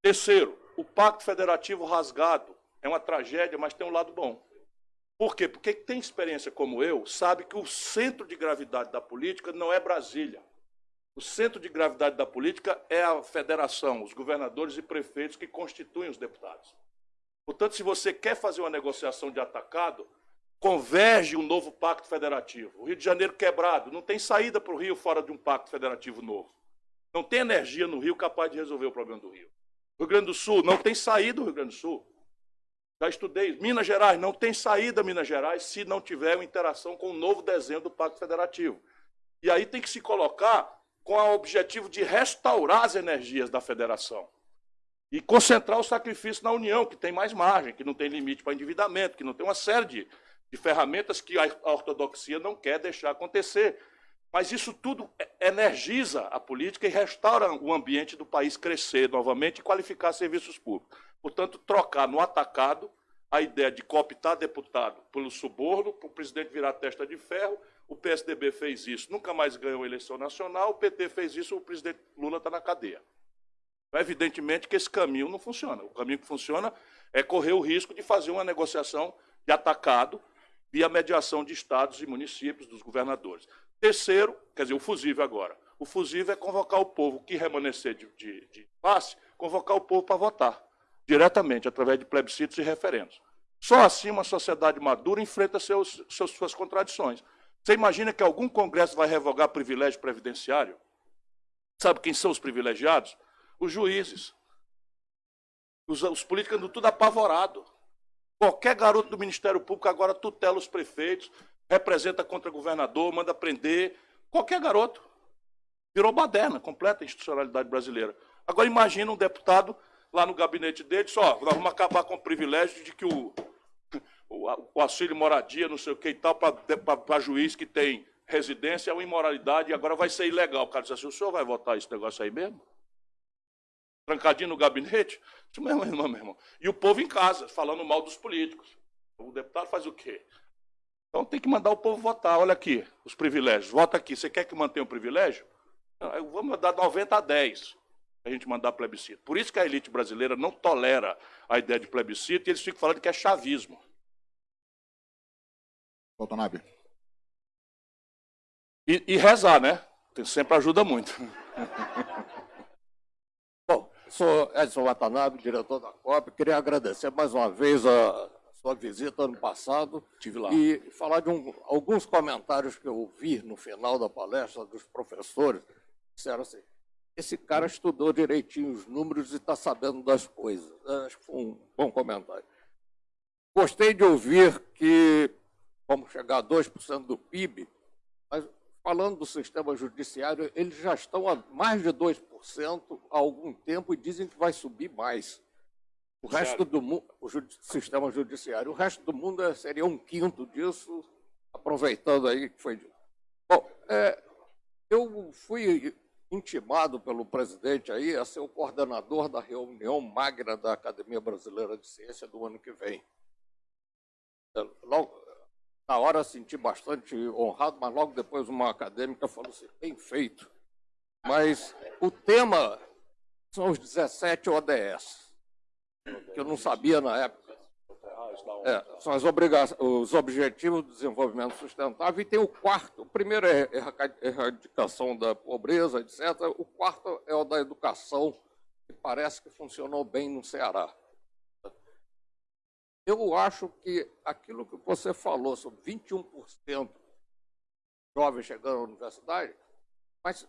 Terceiro, o pacto federativo rasgado é uma tragédia, mas tem um lado bom. Por quê? Porque quem tem experiência como eu sabe que o centro de gravidade da política não é Brasília. O centro de gravidade da política é a federação, os governadores e prefeitos que constituem os deputados. Portanto, se você quer fazer uma negociação de atacado, converge um novo pacto federativo. O Rio de Janeiro quebrado, não tem saída para o Rio fora de um pacto federativo novo. Não tem energia no Rio capaz de resolver o problema do Rio. Rio Grande do Sul, não tem saída o Rio Grande do Sul. Já estudei. Minas Gerais, não tem saída Minas Gerais se não tiver uma interação com o novo desenho do Pacto Federativo. E aí tem que se colocar com o objetivo de restaurar as energias da federação. E concentrar o sacrifício na União, que tem mais margem, que não tem limite para endividamento, que não tem uma série de, de ferramentas que a ortodoxia não quer deixar acontecer. Mas isso tudo energiza a política e restaura o ambiente do país crescer novamente e qualificar serviços públicos. Portanto, trocar no atacado a ideia de cooptar deputado pelo suborno, para o presidente virar testa de ferro. O PSDB fez isso, nunca mais ganhou a eleição nacional. O PT fez isso, o presidente Lula está na cadeia. Evidentemente que esse caminho não funciona. O caminho que funciona é correr o risco de fazer uma negociação de atacado via mediação de estados e municípios, dos governadores. Terceiro, quer dizer, o fusível agora. O fusível é convocar o povo que remanescer de, de, de passe, convocar o povo para votar, diretamente, através de plebiscitos e referendos. Só assim uma sociedade madura enfrenta seus, seus, suas contradições. Você imagina que algum congresso vai revogar privilégio previdenciário? Sabe quem são os privilegiados? Os juízes. Os, os políticos andam tudo apavorado. Qualquer garoto do Ministério Público agora tutela os prefeitos, representa contra governador, manda prender. Qualquer garoto. Virou baderna, completa a institucionalidade brasileira. Agora imagina um deputado lá no gabinete dele, só, nós vamos acabar com o privilégio de que o, o, o auxílio moradia, não sei o que e tal, para juiz que tem residência é uma imoralidade e agora vai ser ilegal. O cara diz assim, o senhor vai votar esse negócio aí mesmo? Trancadinho no gabinete? Isso mesmo, irmão, meu irmão. E o povo em casa, falando mal dos políticos. O deputado faz o quê? Então tem que mandar o povo votar. Olha aqui, os privilégios. Vota aqui. Você quer que mantenha o privilégio? Eu vou mandar 90 a 10 a gente mandar plebiscito. Por isso que a elite brasileira não tolera a ideia de plebiscito e eles ficam falando que é chavismo. E, e rezar, né? Sempre ajuda muito. Sou Edson Watanabe, diretor da COP. Queria agradecer mais uma vez a sua visita ano passado. Tive lá. E falar de um, alguns comentários que eu ouvi no final da palestra dos professores. Disseram assim, esse cara estudou direitinho os números e está sabendo das coisas. Acho que foi um bom comentário. Gostei de ouvir que vamos chegar a 2% do PIB, mas falando do sistema judiciário, eles já estão a mais de 2% há algum tempo e dizem que vai subir mais. O resto do mundo, o sistema judiciário, o resto do mundo é, seria um quinto disso, aproveitando aí que foi. Bom, é, eu fui intimado pelo presidente aí a ser o coordenador da reunião magna da Academia Brasileira de Ciência do ano que vem. Logo, na hora senti bastante honrado, mas logo depois uma acadêmica falou assim, bem feito. Mas o tema são os 17 ODS, que eu não sabia na época. É, são os Objetivos do Desenvolvimento Sustentável, e tem o quarto. O primeiro é erradicação da pobreza, etc. O quarto é o da educação, que parece que funcionou bem no Ceará. Eu acho que aquilo que você falou sobre 21% jovens chegando à universidade, mas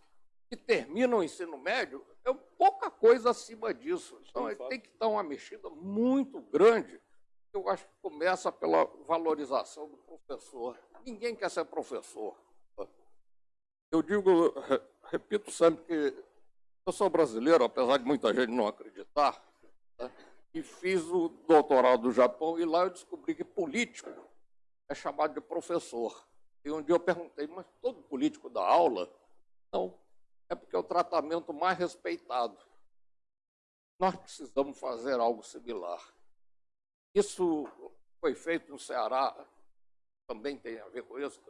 que terminam o ensino médio, é pouca coisa acima disso. Então, tem que dar uma mexida muito grande. Eu acho que começa pela valorização do professor. Ninguém quer ser professor. Eu digo, repito sempre que eu sou brasileiro, apesar de muita gente não acreditar. Né? E fiz o doutorado no Japão, e lá eu descobri que político é chamado de professor. E um dia eu perguntei, mas todo político dá aula? Não, é porque é o tratamento mais respeitado. Nós precisamos fazer algo similar. Isso foi feito no Ceará, também tem a ver com isso.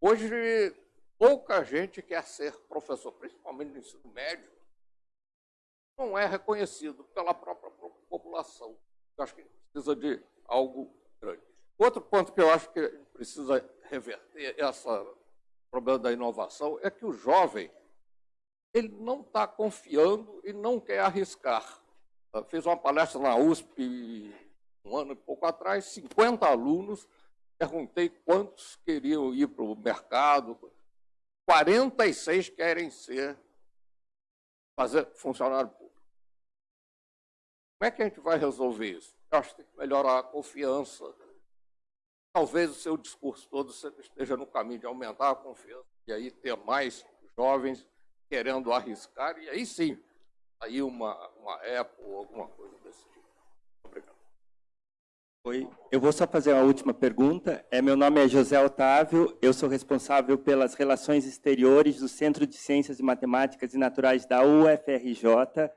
Hoje, pouca gente quer ser professor, principalmente no ensino médio, não é reconhecido pela própria população. Eu acho que precisa de algo grande. Outro ponto que eu acho que precisa reverter esse problema da inovação é que o jovem ele não está confiando e não quer arriscar. Fiz uma palestra na USP um ano e pouco atrás, 50 alunos, perguntei quantos queriam ir para o mercado, 46 querem ser fazer funcionário público. Como é que a gente vai resolver isso? Eu acho que tem que melhorar a confiança. Talvez o seu discurso todo esteja no caminho de aumentar a confiança e aí ter mais jovens querendo arriscar, e aí sim, aí uma, uma Apple ou alguma coisa desse tipo. Obrigado. Oi, eu vou só fazer uma última pergunta. É, meu nome é José Otávio, eu sou responsável pelas relações exteriores do Centro de Ciências e Matemáticas e Naturais da UFRJ.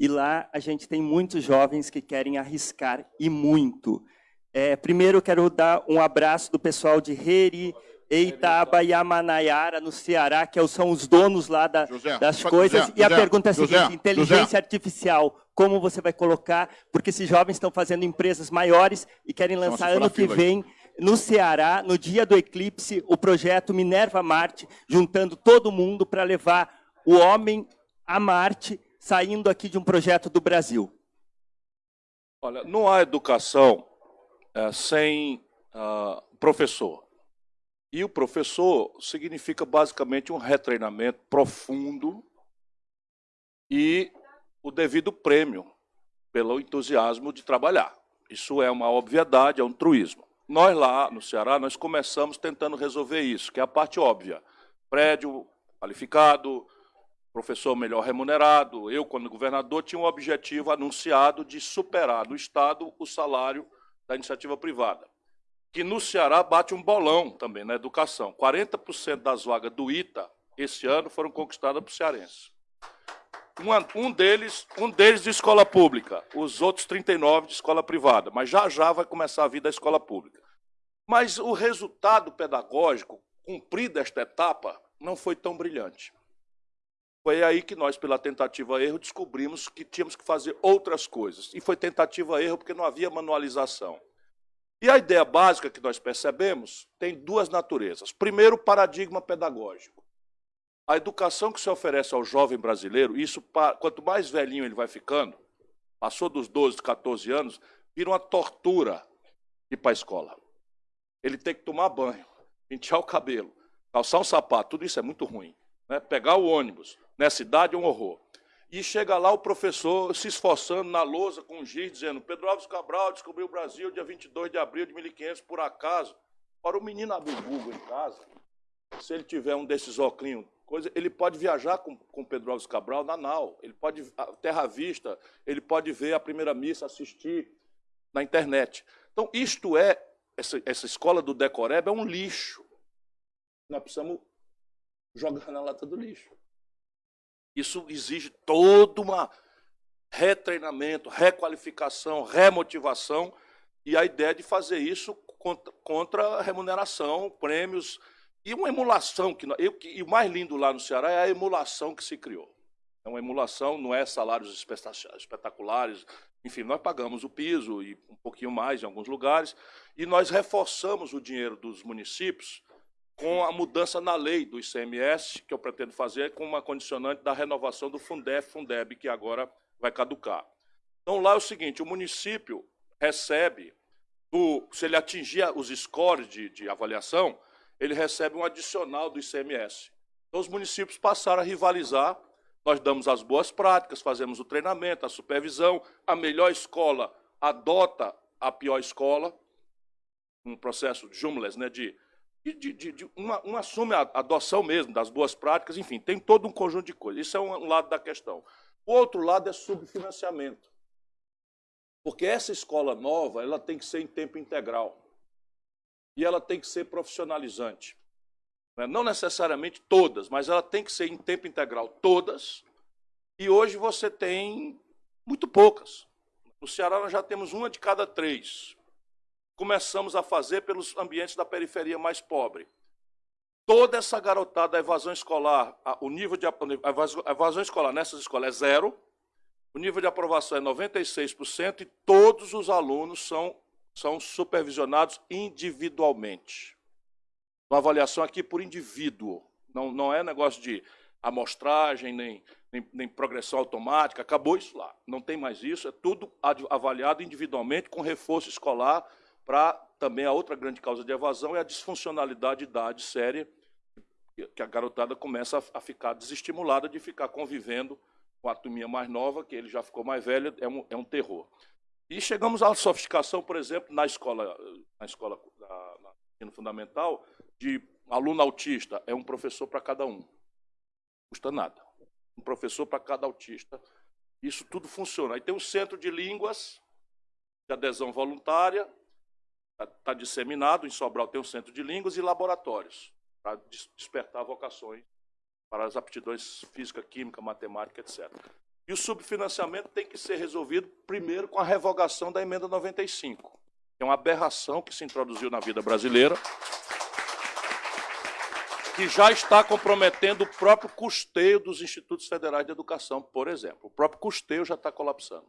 E lá a gente tem muitos jovens que querem arriscar, e muito. É, primeiro, eu quero dar um abraço do pessoal de Reri, Eitaba e Amanaiara, no Ceará, que são os donos lá da, José, das coisas. José, e a José, pergunta é a seguinte, inteligência artificial, como você vai colocar? Porque esses jovens estão fazendo empresas maiores e querem lançar ano que vem, no Ceará, no dia do eclipse, o projeto Minerva Marte, juntando todo mundo para levar o homem a Marte saindo aqui de um projeto do Brasil? Olha, não há educação é, sem uh, professor. E o professor significa basicamente um retreinamento profundo e o devido prêmio pelo entusiasmo de trabalhar. Isso é uma obviedade, é um truísmo. Nós lá no Ceará, nós começamos tentando resolver isso, que é a parte óbvia. Prédio qualificado, professor melhor remunerado. Eu, quando governador, tinha um objetivo anunciado de superar no Estado o salário da iniciativa privada, que no Ceará bate um bolão também na educação. 40% das vagas do ITA esse ano foram conquistadas por cearenses. Um, um, deles, um deles de escola pública, os outros 39 de escola privada, mas já já vai começar a vida da escola pública. Mas o resultado pedagógico, cumprida esta etapa, não foi tão brilhante. Foi aí que nós, pela tentativa-erro, descobrimos que tínhamos que fazer outras coisas. E foi tentativa-erro porque não havia manualização. E a ideia básica que nós percebemos tem duas naturezas. Primeiro, o paradigma pedagógico. A educação que se oferece ao jovem brasileiro, isso quanto mais velhinho ele vai ficando, passou dos 12, 14 anos, vira uma tortura ir para a escola. Ele tem que tomar banho, pentear o cabelo, calçar um sapato, tudo isso é muito ruim. Né? Pegar o ônibus, Nessa idade é um horror. E chega lá o professor se esforçando na lousa com giz, dizendo Pedro Alves Cabral descobriu o Brasil dia 22 de abril de 1500, por acaso. Para o menino abrir o Google em casa, se ele tiver um desses óculos, coisa, ele pode viajar com, com Pedro Alves Cabral na nau, ele pode, a Terra Vista, ele pode ver a primeira missa, assistir na internet. Então, isto é, essa, essa escola do Decoreb é um lixo. Nós precisamos jogar na lata do lixo. Isso exige todo um retreinamento, requalificação, remotivação e a ideia de fazer isso contra, contra remuneração, prêmios e uma emulação. Que, eu, e o mais lindo lá no Ceará é a emulação que se criou. É uma emulação, não é salários espetaculares. Enfim, nós pagamos o piso e um pouquinho mais em alguns lugares, e nós reforçamos o dinheiro dos municípios com a mudança na lei do ICMS, que eu pretendo fazer, com uma condicionante da renovação do Fundef, Fundeb, que agora vai caducar. Então, lá é o seguinte, o município recebe, do, se ele atingir os scores de, de avaliação, ele recebe um adicional do ICMS. Então, os municípios passaram a rivalizar, nós damos as boas práticas, fazemos o treinamento, a supervisão, a melhor escola adota a pior escola, um processo de jumlas, né, de de, de, de uma, uma, assume a adoção mesmo das boas práticas, enfim, tem todo um conjunto de coisas. Isso é um lado da questão. O outro lado é subfinanciamento. Porque essa escola nova, ela tem que ser em tempo integral. E ela tem que ser profissionalizante. Né? Não necessariamente todas, mas ela tem que ser em tempo integral todas. E hoje você tem muito poucas. No Ceará nós já temos uma de cada três começamos a fazer pelos ambientes da periferia mais pobre. Toda essa garotada, a evasão escolar, o nível de a evasão escolar nessas escolas é zero, o nível de aprovação é 96% e todos os alunos são, são supervisionados individualmente. Uma avaliação aqui por indivíduo, não, não é negócio de amostragem, nem, nem, nem, progressão automática, acabou isso lá. Não tem mais isso, é tudo avaliado individualmente, com reforço escolar, para também a outra grande causa de evasão é a disfuncionalidade de idade séria, que a garotada começa a ficar desestimulada de ficar convivendo com a turminha mais nova, que ele já ficou mais velho, é um, é um terror. E chegamos à sofisticação, por exemplo, na escola, na escola da, na ensino fundamental, de aluno autista, é um professor para cada um. Custa nada. Um professor para cada autista. Isso tudo funciona. Aí tem o centro de línguas, de adesão voluntária, está tá disseminado, em Sobral tem um centro de línguas e laboratórios, para despertar vocações para as aptidões física, química, matemática, etc. E o subfinanciamento tem que ser resolvido primeiro com a revogação da emenda 95, que é uma aberração que se introduziu na vida brasileira, que já está comprometendo o próprio custeio dos institutos federais de educação, por exemplo. O próprio custeio já está colapsando.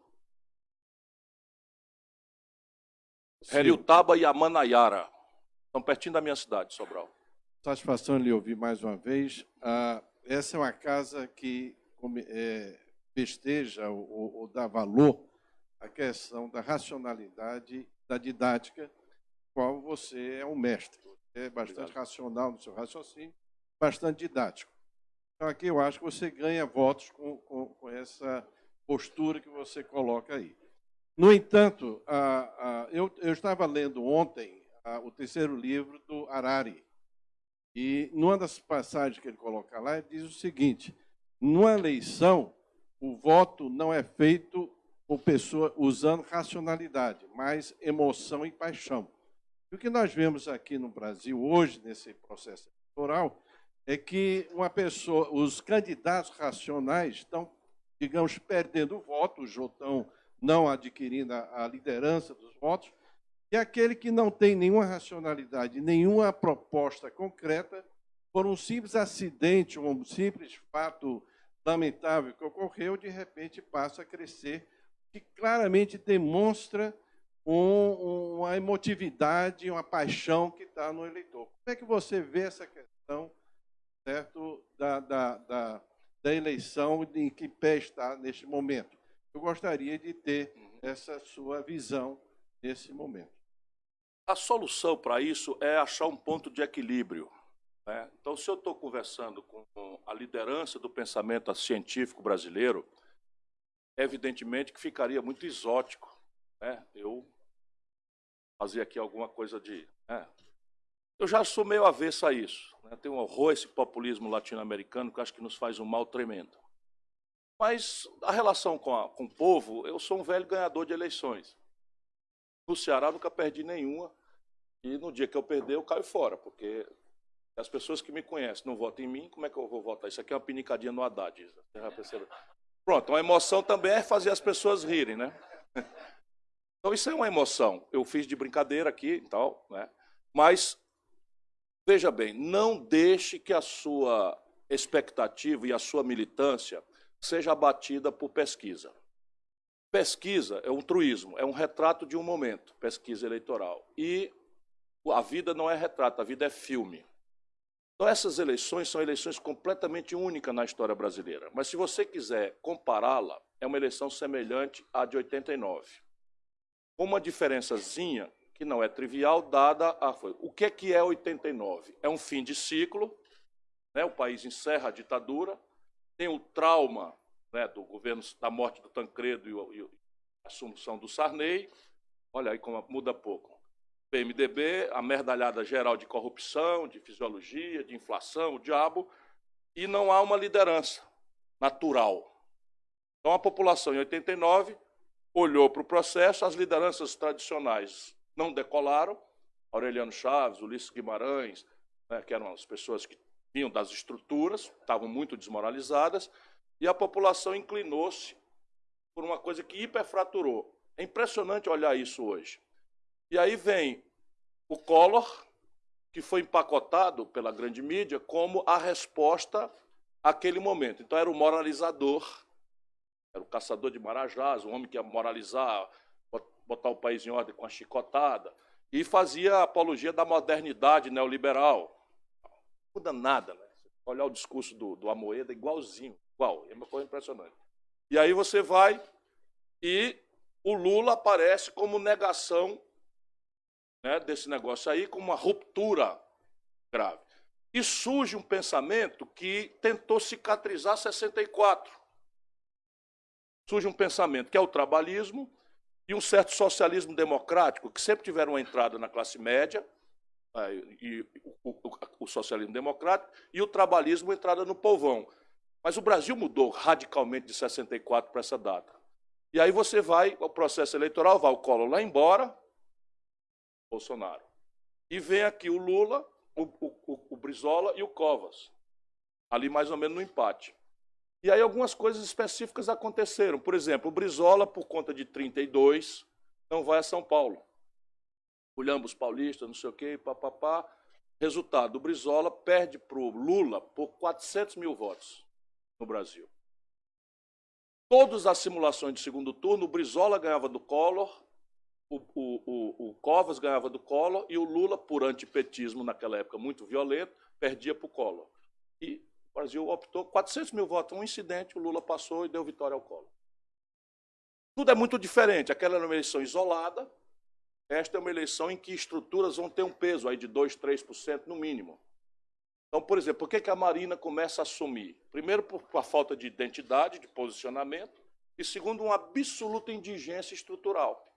Heriutaba e Amanaiara. Estão pertinho da minha cidade, Sobral. Satisfação lhe ouvir mais uma vez. Ah, essa é uma casa que é, festeja ou, ou, dá valor à questão da racionalidade da didática, qual você é um mestre. É bastante Obrigado. racional no seu raciocínio, bastante didático. Então, aqui eu acho que você ganha votos com, com, com essa postura que você coloca aí. No entanto, eu, eu, estava lendo ontem o terceiro livro do Harari, e numa das passagens que ele coloca lá, ele diz o seguinte: numa eleição, o voto não é feito por pessoa usando racionalidade, mas emoção e paixão. E o que nós vemos aqui no Brasil hoje, nesse processo eleitoral, é que uma pessoa, os candidatos racionais estão, digamos, perdendo o voto, o Jotão não adquirindo a, liderança dos votos, e aquele que não tem nenhuma racionalidade, nenhuma proposta concreta, por um simples acidente, um simples fato lamentável que ocorreu, de repente passa a crescer, que claramente demonstra um, uma emotividade, uma paixão que está no eleitor. Como é que você vê essa questão certo, da, da, da, da eleição, em que pé está neste momento? Eu gostaria de ter uhum. essa sua visão nesse momento. A solução para isso é achar um ponto de equilíbrio. Né? Então, se eu estou conversando com a liderança do pensamento científico brasileiro, evidentemente que ficaria muito exótico né? eu fazer aqui alguma coisa de. Né? Eu já sou meio avesso a isso. Né? Tem um horror esse populismo latino-americano que acho que nos faz um mal tremendo. Mas a relação com, a, com o povo, eu sou um velho ganhador de eleições. No Ceará nunca perdi nenhuma. E no dia que eu perder, eu caio fora, porque as pessoas que me conhecem não votam em mim, como é que eu vou votar? Isso aqui é uma pinicadinha no Haddad. Pronto, uma emoção também é fazer as pessoas rirem, né? Então isso é uma emoção. Eu fiz de brincadeira aqui e tal, né? Mas, veja bem, não deixe que a sua expectativa e a sua militância seja abatida por pesquisa. Pesquisa é um truísmo, é um retrato de um momento, pesquisa eleitoral. E a vida não é retrato, a vida é filme. Então, essas eleições são eleições completamente únicas na história brasileira. Mas, se você quiser compará-la, é uma eleição semelhante à de 89. Com uma diferençazinha que não é trivial, dada a. O que é, que é 89? É um fim de ciclo, né? o país encerra a ditadura, tem o trauma né, do governo, da morte do Tancredo e, e a assunção do Sarney. Olha aí como muda pouco. PMDB, a merdalhada geral de corrupção, de fisiologia, de inflação, o diabo, e não há uma liderança natural. Então a população em 89 olhou para o processo, as lideranças tradicionais não decolaram, Aureliano Chaves, Ulisses Guimarães, né, que eram as pessoas que vinham das estruturas, estavam muito desmoralizadas, e a população inclinou-se por uma coisa que hiperfraturou. É impressionante olhar isso hoje. E aí vem o Collor, que foi empacotado pela grande mídia como a resposta àquele momento. Então era o moralizador, era o caçador de marajás, o homem que ia moralizar, botar o país em ordem com a chicotada, e fazia apologia da modernidade neoliberal. Muda nada, né? Olhar o discurso do, do Amoeda, igualzinho, igual, é uma coisa impressionante. E aí você vai e o Lula aparece como negação né, desse negócio aí com uma ruptura grave. E surge um pensamento que tentou cicatrizar 64. Surge um pensamento que é o trabalhismo e um certo socialismo democrático, que sempre tiveram uma entrada na classe média, e o, o, o socialismo democrático, e o trabalhismo entrada no povão. Mas o Brasil mudou radicalmente de 64 para essa data. E aí você vai, o processo eleitoral, vai o Collor lá embora, Bolsonaro. E vem aqui o Lula, o, o, o Brizola e o Covas, ali mais ou menos no empate. E aí algumas coisas específicas aconteceram. Por exemplo, o Brizola, por conta de 32, não vai a São Paulo. Olhamos paulistas, não sei o quê, papapá. Resultado, o Brizola perde para o Lula por 400 mil votos no Brasil. Todas as simulações de segundo turno, o Brizola ganhava do Collor, o, o, o, o Covas ganhava do Collor e o Lula, por antipetismo naquela época muito violento, perdia para o Collor. E o Brasil optou 400 mil votos, um incidente, o Lula passou e deu vitória ao Collor. Tudo é muito diferente. Aquela era uma eleição isolada, esta é uma eleição em que estruturas vão ter um peso aí de 2, 3% no mínimo. Então, por exemplo, por que, que a Marina começa a assumir? Primeiro, por, por a falta de identidade, de posicionamento, e segundo, uma absoluta indigência estrutural.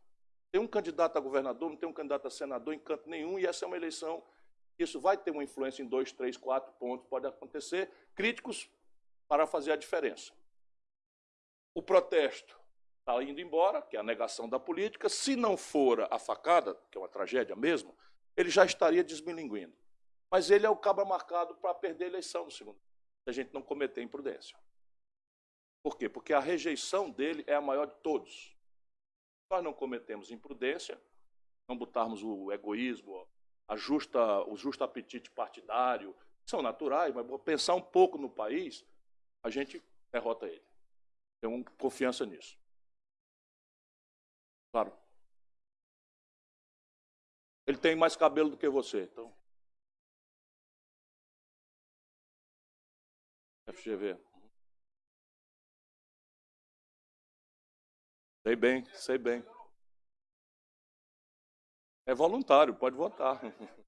Tem um candidato a governador, não tem um candidato a senador em canto nenhum, e essa é uma eleição. Isso vai ter uma influência em dois, três, quatro pontos, pode acontecer. Críticos para fazer a diferença. O protesto está indo embora, que é a negação da política. Se não for a facada, que é uma tragédia mesmo, ele já estaria desmilinguindo. Mas ele é o cabra marcado para perder a eleição no segundo, se a gente não cometer imprudência. Por quê? Porque a rejeição dele é a maior de todos nós não cometemos imprudência, não botarmos o egoísmo, a justa, o justo apetite partidário, são naturais, mas pensar um pouco no país, a gente derrota ele. Tenho confiança nisso. Claro. Ele tem mais cabelo do que você, então. FGV. Sei bem, sei bem. É voluntário, pode votar.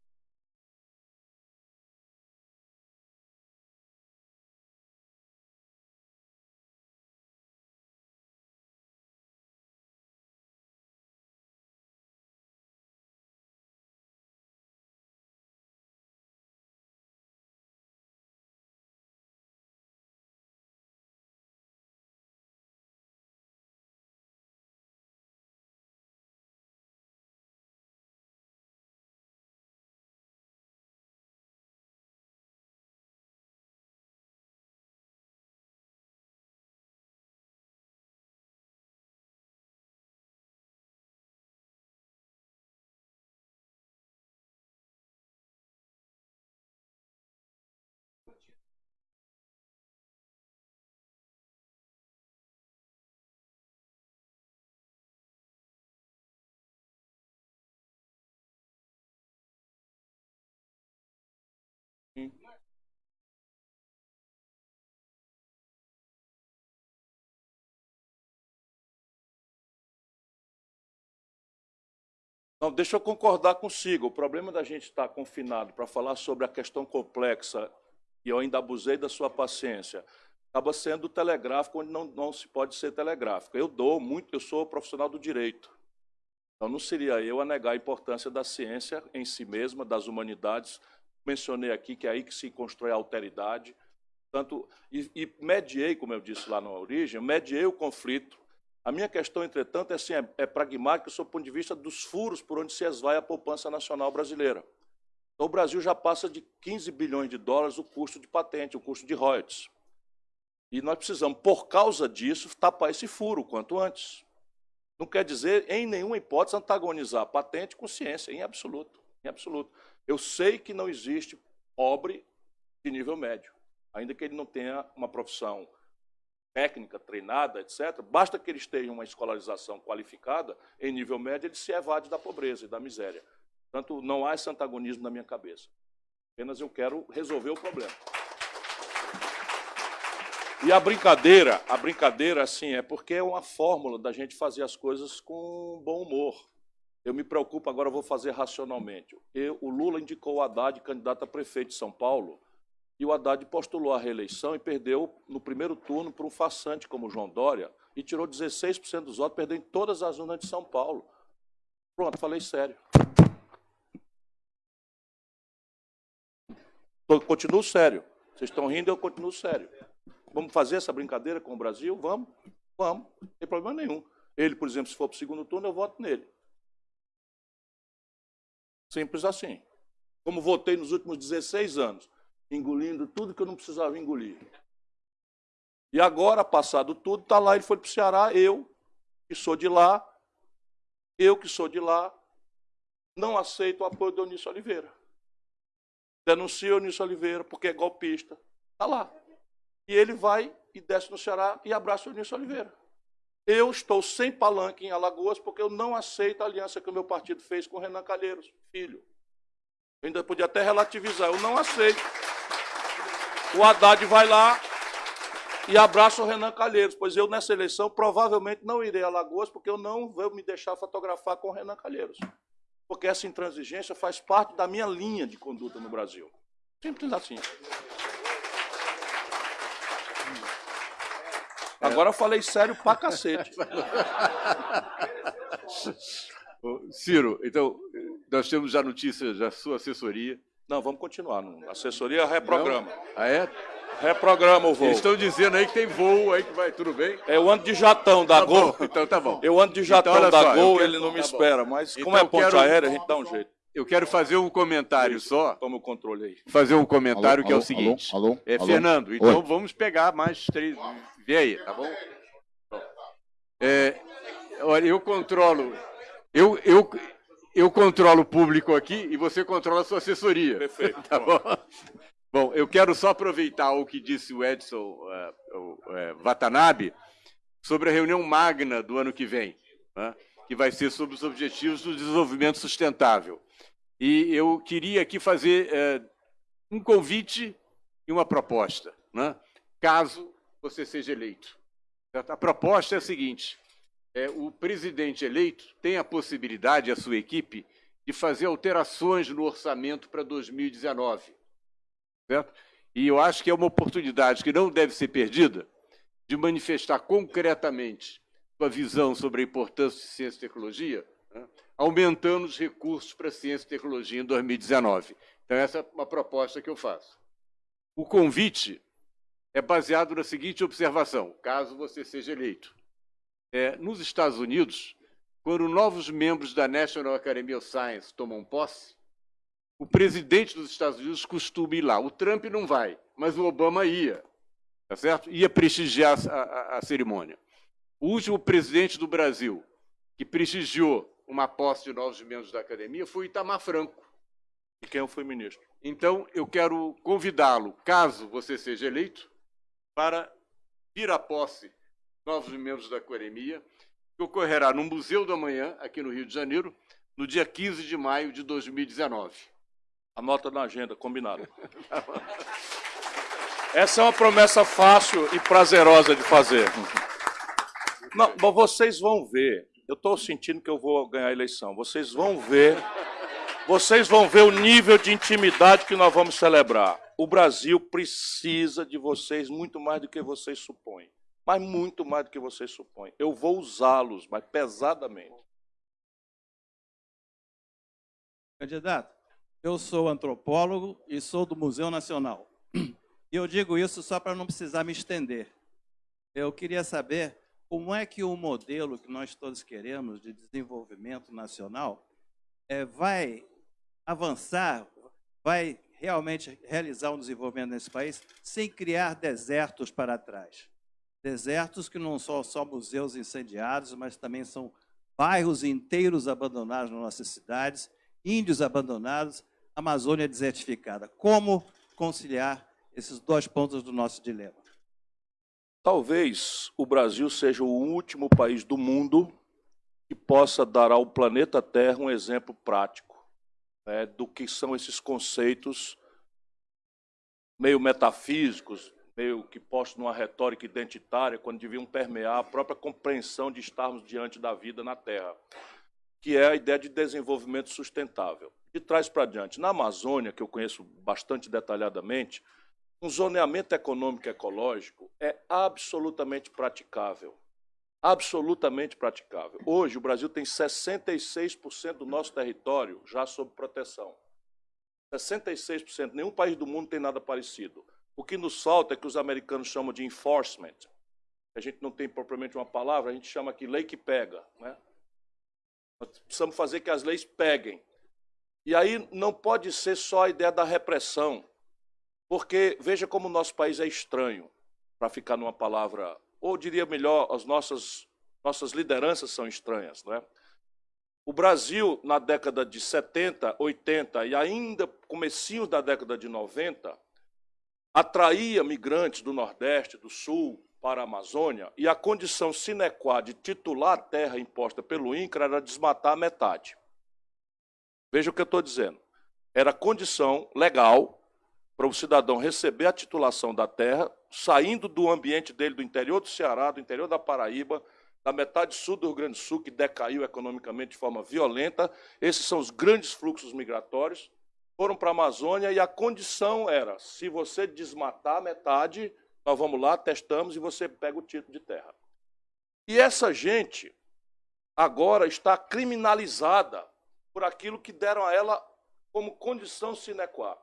Não, deixa eu concordar consigo. O problema da gente estar confinado para falar sobre a questão complexa, e eu ainda abusei da sua paciência, acaba sendo telegráfico onde não, não se pode ser telegráfico. Eu dou muito, eu sou profissional do direito. Então não seria eu a negar a importância da ciência em si mesma, das humanidades. Mencionei aqui que é aí que se constrói a alteridade. Tanto, e, e mediei, como eu disse lá na origem, mediei o conflito a minha questão, entretanto, é, assim, é, é pragmática sob o ponto de vista dos furos por onde se esvai a poupança nacional brasileira. Então, o Brasil já passa de 15 bilhões de dólares o custo de patente, o custo de royalties. E nós precisamos, por causa disso, tapar esse furo quanto antes. Não quer dizer, em nenhuma hipótese, antagonizar patente com ciência, em absoluto. Em absoluto. Eu sei que não existe pobre de nível médio, ainda que ele não tenha uma profissão técnica, treinada, etc., basta que eles tenham uma escolarização qualificada, em nível médio, ele se evade da pobreza e da miséria. Portanto, não há esse antagonismo na minha cabeça. Apenas eu quero resolver o problema. E a brincadeira, a brincadeira, assim, é porque é uma fórmula da gente fazer as coisas com bom humor. Eu me preocupo, agora vou fazer racionalmente. Eu, o Lula indicou o Haddad candidato a prefeito de São Paulo, e o Haddad postulou a reeleição e perdeu no primeiro turno para um façante como João Dória e tirou 16% dos votos, perdeu em todas as urnas de São Paulo. Pronto, falei sério. Continuo sério. Vocês estão rindo, eu continuo sério. Vamos fazer essa brincadeira com o Brasil? Vamos? Vamos. Não tem problema nenhum. Ele, por exemplo, se for para o segundo turno, eu voto nele. Simples assim. Como votei nos últimos 16 anos engolindo tudo que eu não precisava engolir. E agora, passado tudo, está lá, ele foi para o Ceará, eu, que sou de lá, eu que sou de lá, não aceito o apoio do Eunício Oliveira. Denuncio Eunício Oliveira porque é golpista. Está lá. E ele vai e desce no Ceará e abraça o Eunício Oliveira. Eu estou sem palanque em Alagoas porque eu não aceito a aliança que o meu partido fez com o Renan Calheiros, filho. Eu ainda podia até relativizar, eu não aceito. O Haddad vai lá e abraça o Renan Calheiros, pois eu nessa eleição provavelmente não irei a Lagoas, porque eu não vou me deixar fotografar com o Renan Calheiros. Porque essa intransigência faz parte da minha linha de conduta no Brasil. Simples assim. Agora eu falei sério pra cacete. Ciro, então, nós temos já notícias da sua assessoria não, vamos continuar. Assessoria reprograma. Não? Ah, é? Reprograma o voo. Eles estão dizendo aí que tem voo aí que vai, tudo bem? É, eu ando de jatão da tá Gol. Bom, então tá bom. Eu ando de jatão então, da só, Gol, quero... ele não me tá espera. Mas então, como é ponte quero... aérea, a gente dá um jeito. Eu quero fazer um comentário Isso, só. Toma o controle aí. Fazer um comentário alô, que é o seguinte. Alô, alô, é, Fernando, então Oi. vamos pegar mais três. Vê aí, tá bom? É, olha, eu controlo. Eu, eu, eu controlo o público aqui e você controla a sua assessoria. Perfeito. Tá bom? bom, eu quero só aproveitar o que disse o Edson uh, uh, Watanabe sobre a reunião magna do ano que vem, né, que vai ser sobre os objetivos do desenvolvimento sustentável. E eu queria aqui fazer uh, um convite e uma proposta, né, caso você seja eleito. A proposta é a seguinte: é, o presidente eleito tem a possibilidade, a sua equipe, de fazer alterações no orçamento para 2019. Certo? E eu acho que é uma oportunidade que não deve ser perdida de manifestar concretamente sua visão sobre a importância de ciência e tecnologia, né? aumentando os recursos para ciência e tecnologia em 2019. Então, essa é uma proposta que eu faço. O convite é baseado na seguinte observação, caso você seja eleito é, nos Estados Unidos, quando novos membros da National Academy of Science tomam posse, o presidente dos Estados Unidos costuma ir lá. O Trump não vai, mas o Obama ia, tá certo? Ia prestigiar a, a, a cerimônia. O último presidente do Brasil que prestigiou uma posse de novos membros da academia foi Itamar Franco. E quem foi ministro? Então, eu quero convidá-lo, caso você seja eleito, para vir à posse novos membros da Coremia, que ocorrerá no Museu do Amanhã, aqui no Rio de Janeiro, no dia 15 de maio de 2019. Anota na agenda, combinado. Essa é uma promessa fácil e prazerosa de fazer. Não, vocês vão ver, eu estou sentindo que eu vou ganhar a eleição. Vocês vão ver, vocês vão ver o nível de intimidade que nós vamos celebrar. O Brasil precisa de vocês muito mais do que vocês supõem. Mas muito mais do que vocês supõem. Eu vou usá-los, mas pesadamente. Candidato, eu sou antropólogo e sou do Museu Nacional. E eu digo isso só para não precisar me estender. Eu queria saber como é que o modelo que nós todos queremos de desenvolvimento nacional é, vai avançar, vai realmente realizar um desenvolvimento nesse país sem criar desertos para trás. Desertos que não são só museus incendiados, mas também são bairros inteiros abandonados nas nossas cidades, índios abandonados, Amazônia desertificada. Como conciliar esses dois pontos do nosso dilema? Talvez o Brasil seja o último país do mundo que possa dar ao planeta Terra um exemplo prático né, do que são esses conceitos meio metafísicos, meio que postos numa retórica identitária, quando deviam permear a própria compreensão de estarmos diante da vida na Terra, que é a ideia de desenvolvimento sustentável. De trás para diante, na Amazônia, que eu conheço bastante detalhadamente, um zoneamento econômico ecológico é absolutamente praticável. Absolutamente praticável. Hoje, o Brasil tem 66% do nosso território já sob proteção. 66%. Nenhum país do mundo tem nada parecido. O que nos falta é que os americanos chamam de enforcement. A gente não tem propriamente uma palavra, a gente chama aqui lei que pega. Né? Nós precisamos fazer que as leis peguem. E aí não pode ser só a ideia da repressão, porque veja como o nosso país é estranho, para ficar numa palavra, ou diria melhor, as nossas, nossas lideranças são estranhas. Não é? O Brasil, na década de 70, 80 e ainda comecinho da década de 90, atraía migrantes do Nordeste, do Sul, para a Amazônia, e a condição sine qua de titular a terra imposta pelo INCRA era desmatar a metade. Veja o que eu estou dizendo. Era condição legal para o cidadão receber a titulação da terra, saindo do ambiente dele, do interior do Ceará, do interior da Paraíba, da metade sul do Rio Grande do Sul, que decaiu economicamente de forma violenta. Esses são os grandes fluxos migratórios. Foram para a Amazônia e a condição era: se você desmatar metade, nós vamos lá, testamos e você pega o título de terra. E essa gente agora está criminalizada por aquilo que deram a ela como condição sine qua.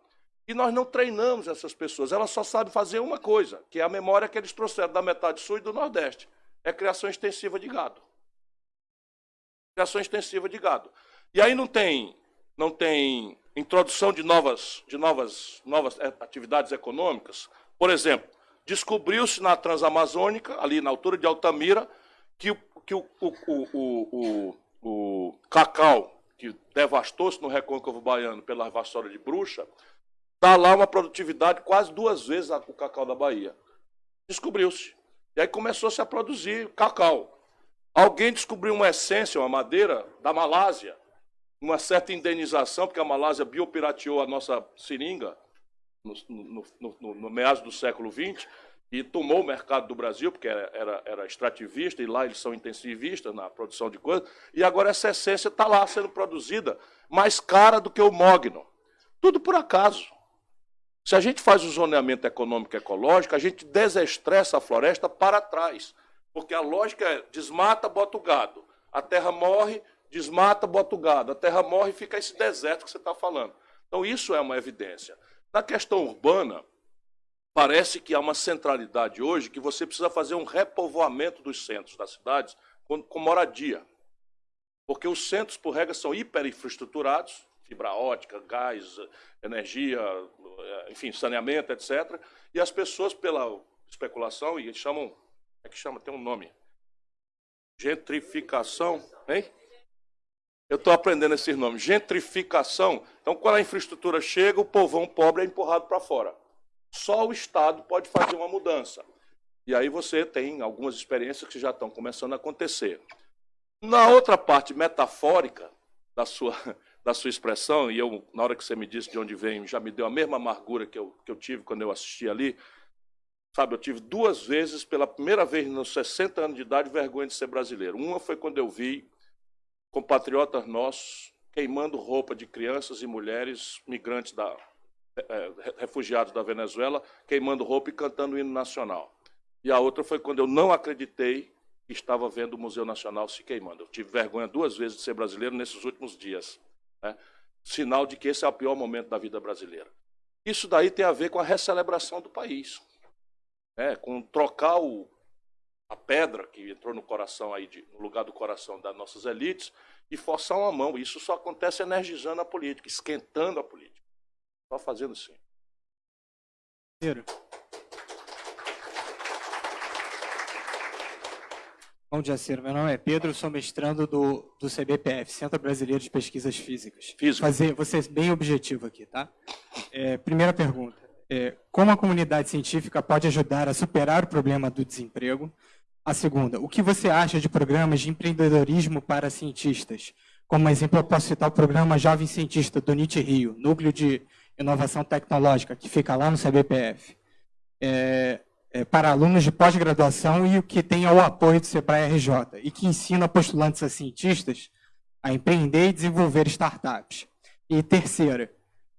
E nós não treinamos essas pessoas, elas só sabem fazer uma coisa, que é a memória que eles trouxeram da metade sul e do nordeste é criação extensiva de gado. Criação extensiva de gado. E aí não tem, não tem introdução de novas, de novas, novas é, atividades econômicas. Por exemplo, descobriu-se na Transamazônica, ali na altura de Altamira, que, que o, o, o, o, o cacau, que devastou-se no recôncavo baiano pela vassoura de bruxa, dá lá uma produtividade quase duas vezes o cacau da Bahia. Descobriu-se. E aí começou-se a produzir cacau. Alguém descobriu uma essência, uma madeira da Malásia, uma certa indenização, porque a Malásia biopirateou a nossa seringa no, no, no, no meados do século XX e tomou o mercado do Brasil, porque era, era, era, extrativista, e lá eles são intensivistas na produção de coisas, e agora essa essência está lá sendo produzida mais cara do que o mogno. Tudo por acaso. Se a gente faz o zoneamento econômico ecológico, a gente desestressa a floresta para trás. Porque a lógica é desmata, bota o gado. A terra morre, desmata, bota o gado. A terra morre e fica esse deserto que você está falando. Então, isso é uma evidência. Na questão urbana, parece que há uma centralidade hoje que você precisa fazer um repovoamento dos centros das cidades com, moradia. Porque os centros, por regra, são hiperinfraestruturados, fibra ótica, gás, energia, enfim, saneamento, etc. E as pessoas, pela especulação, e eles chamam, é que chama, tem um nome, gentrificação, hein? Eu estou aprendendo esses nomes. Gentrificação. Então, quando a infraestrutura chega, o povão pobre é empurrado para fora. Só o Estado pode fazer uma mudança. E aí você tem algumas experiências que já estão começando a acontecer. Na outra parte metafórica da sua, da sua expressão, e eu, na hora que você me disse de onde vem, já me deu a mesma amargura que eu, que eu tive quando eu assisti ali. Sabe, eu tive duas vezes, pela primeira vez nos 60 anos de idade, vergonha de ser brasileiro. Uma foi quando eu vi compatriotas nossos queimando roupa de crianças e mulheres migrantes da, é, refugiados da Venezuela, queimando roupa e cantando o hino nacional. E a outra foi quando eu não acreditei que estava vendo o Museu Nacional se queimando. Eu tive vergonha duas vezes de ser brasileiro nesses últimos dias. Né? Sinal de que esse é o pior momento da vida brasileira. Isso daí tem a ver com a recelebração do país. Né? Com trocar o, a pedra que entrou no coração aí, de, no lugar do coração das nossas elites, e forçar uma mão. Isso só acontece energizando a política, esquentando a política. Só fazendo assim. Bom dia, Ciro. Meu nome é Pedro, sou mestrando do, do CBPF, Centro Brasileiro de Pesquisas Físicas. Física. Fazer, vou ser bem objetivo aqui, tá? É, primeira pergunta. É, como a comunidade científica pode ajudar a superar o problema do desemprego? A segunda, o que você acha de programas de empreendedorismo para cientistas? Como exemplo, eu posso citar o programa Jovem Cientista do NIT Rio, Núcleo de Inovação Tecnológica, que fica lá no CBPF. É, é, para alunos de pós-graduação e o que tem o apoio do Sebrae RJ, e que ensina postulantes a cientistas a empreender e desenvolver startups. E terceira,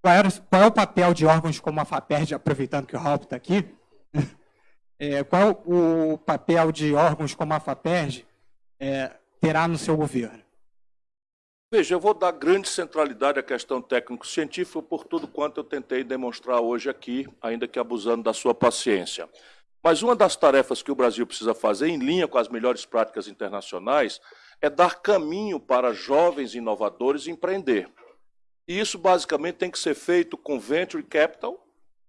qual, era, qual é o papel de órgãos como a FAPERD, aproveitando que o Ralph está aqui, é, qual o papel de órgãos como a FAPERD é, terá no seu governo? Veja, eu vou dar grande centralidade à questão técnico-científica por tudo quanto eu tentei demonstrar hoje aqui, ainda que abusando da sua paciência. Mas uma das tarefas que o Brasil precisa fazer, em linha com as melhores práticas internacionais, é dar caminho para jovens inovadores empreender. E isso basicamente tem que ser feito com venture capital,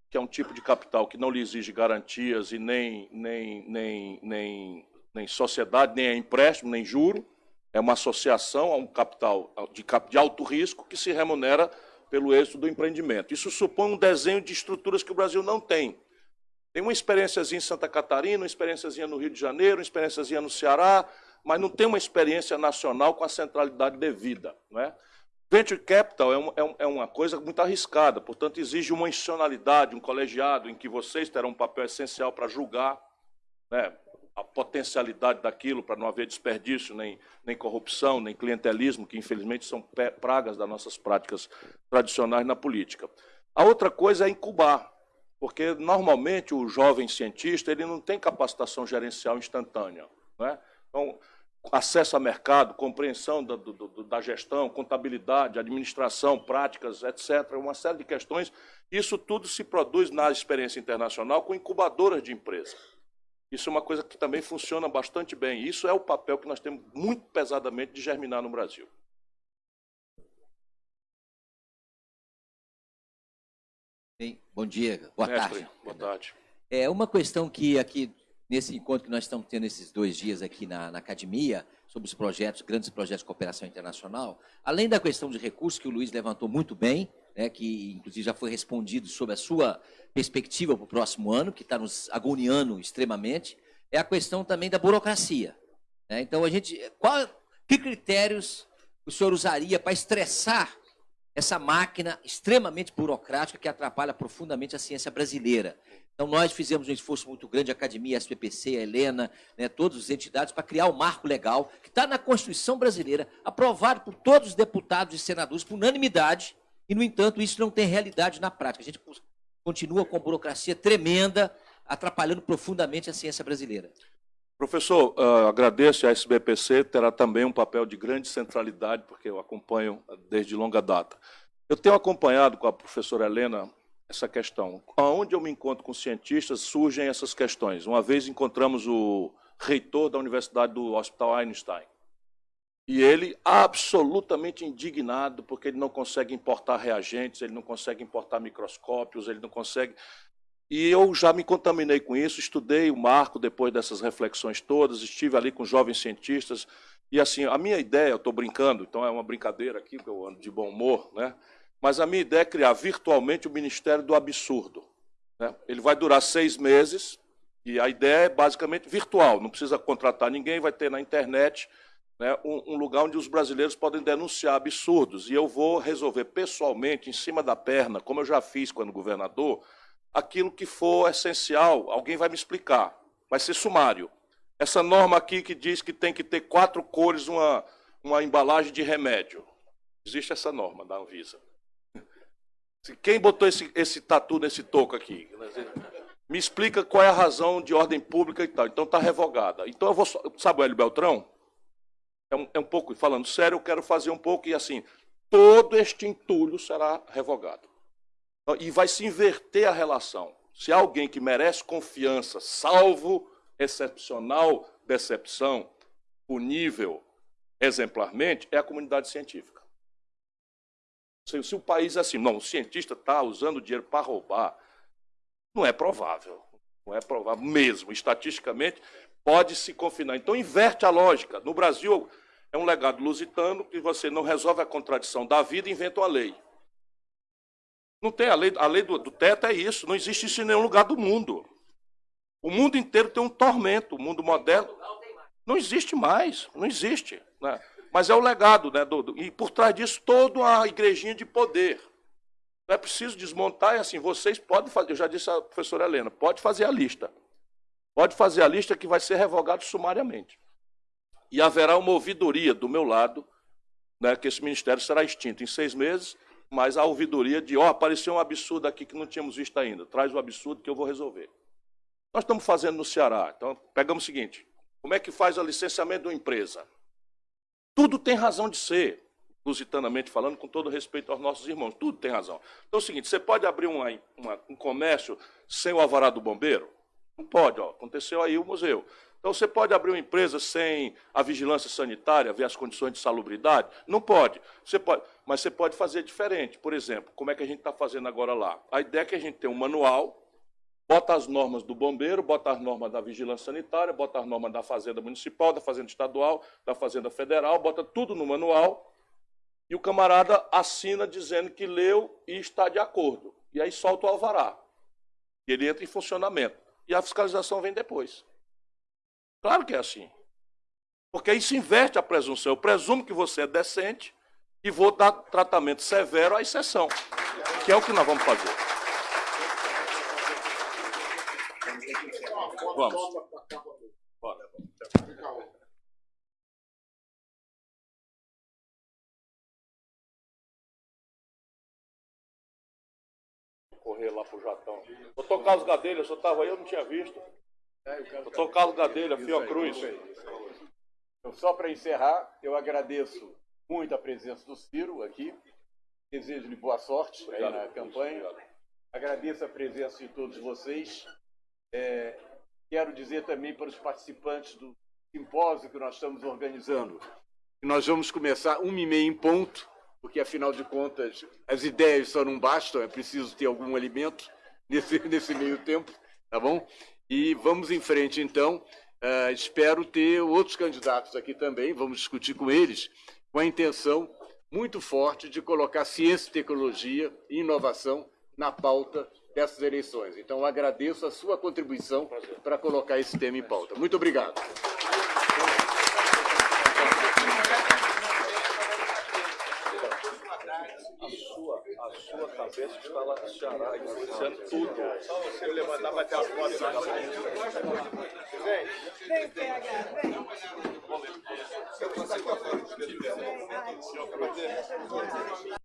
que é um tipo de capital que não lhe exige garantias e nem, nem, nem, nem, nem sociedade, nem empréstimo, nem juro. É uma associação a um capital de, de alto risco que se remunera pelo êxito do empreendimento. Isso supõe um desenho de estruturas que o Brasil não tem. Tem uma experiênciazinha em Santa Catarina, uma experiênciazinha no Rio de Janeiro, uma experiênciazinha no Ceará, mas não tem uma experiência nacional com a centralidade devida. Não é? Venture Capital é, é, é uma coisa muito arriscada, portanto, exige uma institucionalidade, um colegiado, em que vocês terão um papel essencial para julgar né, a potencialidade daquilo, para não haver desperdício, nem, nem corrupção, nem clientelismo, que infelizmente são pragas das nossas práticas tradicionais na política. A outra coisa é incubar. Porque, normalmente, o jovem cientista ele não tem capacitação gerencial instantânea. Né? Então, acesso a mercado, compreensão da, do, da gestão, contabilidade, administração, práticas, etc., uma série de questões. Isso tudo se produz na experiência internacional com incubadoras de empresa. Isso é uma coisa que também funciona bastante bem. Isso é o papel que nós temos muito pesadamente de germinar no Brasil. Bem, bom dia, boa Mestre, tarde. Boa tarde. É uma questão que aqui, nesse encontro que nós estamos tendo esses dois dias aqui na, na academia, sobre os projetos, grandes projetos de cooperação internacional, além da questão de recursos que o Luiz levantou muito bem, né, que inclusive já foi respondido sobre a sua perspectiva para o próximo ano, que está nos agoniando extremamente, é a questão também da burocracia. Né? Então, a gente, qual, que critérios o senhor usaria para estressar essa máquina extremamente burocrática que atrapalha profundamente a ciência brasileira. Então, nós fizemos um esforço muito grande, a Academia, a SPPC, a Helena, né, todas as entidades, para criar o um marco legal que está na Constituição brasileira, aprovado por todos os deputados e senadores por unanimidade, e, no entanto, isso não tem realidade na prática. A gente continua com burocracia tremenda, atrapalhando profundamente a ciência brasileira. Professor, uh, agradeço a SBPC, terá também um papel de grande centralidade, porque eu acompanho desde longa data. Eu tenho acompanhado com a professora Helena essa questão. Onde eu me encontro com cientistas, surgem essas questões. Uma vez encontramos o reitor da Universidade do Hospital Einstein. E ele absolutamente indignado, porque ele não consegue importar reagentes, ele não consegue importar microscópios, ele não consegue. E eu já me contaminei com isso, estudei o marco depois dessas reflexões todas, estive ali com jovens cientistas. E assim, a minha ideia, eu estou brincando, então é uma brincadeira aqui, porque eu ando de bom humor, né? Mas a minha ideia é criar virtualmente o Ministério do Absurdo. Né? Ele vai durar seis meses, e a ideia é basicamente virtual, não precisa contratar ninguém, vai ter na internet né, um, um, lugar onde os brasileiros podem denunciar absurdos. E eu vou resolver pessoalmente, em cima da perna, como eu já fiz quando governador, aquilo que for essencial, alguém vai me explicar. Vai ser sumário. Essa norma aqui que diz que tem que ter quatro cores uma, uma embalagem de remédio. Existe essa norma da Anvisa. Quem botou esse, esse tatu nesse toco aqui? Me explica qual é a razão de ordem pública e tal. Então está revogada. Então eu vou. Sabe o Hélio Beltrão? É um, é um pouco, falando sério, eu quero fazer um pouco e assim, todo este entulho será revogado. E vai se inverter a relação. Se alguém que merece confiança, salvo excepcional decepção, punível exemplarmente, é a comunidade científica. Se, se o país é assim, não, o cientista está usando dinheiro para roubar, não é provável. Não é provável mesmo. Estatisticamente, pode se confinar. Então, inverte a lógica. No Brasil, é um legado lusitano que você não resolve a contradição da vida e inventa uma lei. Não tem a lei, a lei do, do teto é isso. Não existe isso em nenhum lugar do mundo. O mundo inteiro tem um tormento. O mundo moderno não existe mais. Não existe. Né? Mas é o legado, né? Do, do, e por trás disso, toda a igrejinha de poder. Não é preciso desmontar, e assim, vocês podem fazer, eu já disse à professora Helena, pode fazer a lista. Pode fazer a lista que vai ser revogado sumariamente. E haverá uma ouvidoria do meu lado, né, que esse ministério será extinto em seis meses, mas a ouvidoria de, ó, oh, apareceu um absurdo aqui que não tínhamos visto ainda, traz o absurdo que eu vou resolver. Nós estamos fazendo no Ceará, então pegamos o seguinte, como é que faz o licenciamento de uma empresa? Tudo tem razão de ser, lusitanamente falando, com todo respeito aos nossos irmãos. Tudo tem razão. Então é o seguinte: você pode abrir uma, uma, um comércio sem o alvará do bombeiro? Não pode, ó. aconteceu aí o museu. Então você pode abrir uma empresa sem a vigilância sanitária, ver as condições de salubridade? Não pode. Você pode, mas você pode fazer diferente. Por exemplo, como é que a gente está fazendo agora lá? A ideia é que a gente tem um manual Bota as normas do bombeiro, bota as normas da vigilância sanitária, bota as normas da Fazenda Municipal, da Fazenda Estadual, da Fazenda Federal, bota tudo no manual e o camarada assina dizendo que leu e está de acordo. E aí solta o alvará. E ele entra em funcionamento. E a fiscalização vem depois. Claro que é assim. Porque aí se inverte a presunção. Eu presumo que você é decente e vou dar tratamento severo à exceção, que é o que nós vamos fazer. Vamos. Bora. Correr lá pro Jatão. Doutor Carlos Gadelha, o senhor estava aí, eu não tinha visto. Doutor Carlos Gadelha, Fiocruz. Então, só para encerrar, eu agradeço muito a presença do Ciro aqui. Desejo-lhe boa sorte obrigado, aí na campanha. Obrigado. Agradeço a presença de todos vocês. É, Quero dizer também para os participantes do simpósio que nós estamos organizando, que nós vamos começar uma e meia em ponto, porque afinal de contas as ideias só não bastam, é preciso ter algum alimento nesse, nesse meio tempo, tá bom? E vamos em frente então. Uh, espero ter outros candidatos aqui também, vamos discutir com eles, com a intenção muito forte de colocar ciência, tecnologia e inovação na pauta dessas eleições. Então, agradeço a sua contribuição para colocar esse tema em pauta. Muito obrigado. A sua, a cabeça está lá no Ceará, influenciando tudo. Só você levantar, bater as fotos. Vem. Vem, PH, vem. Eu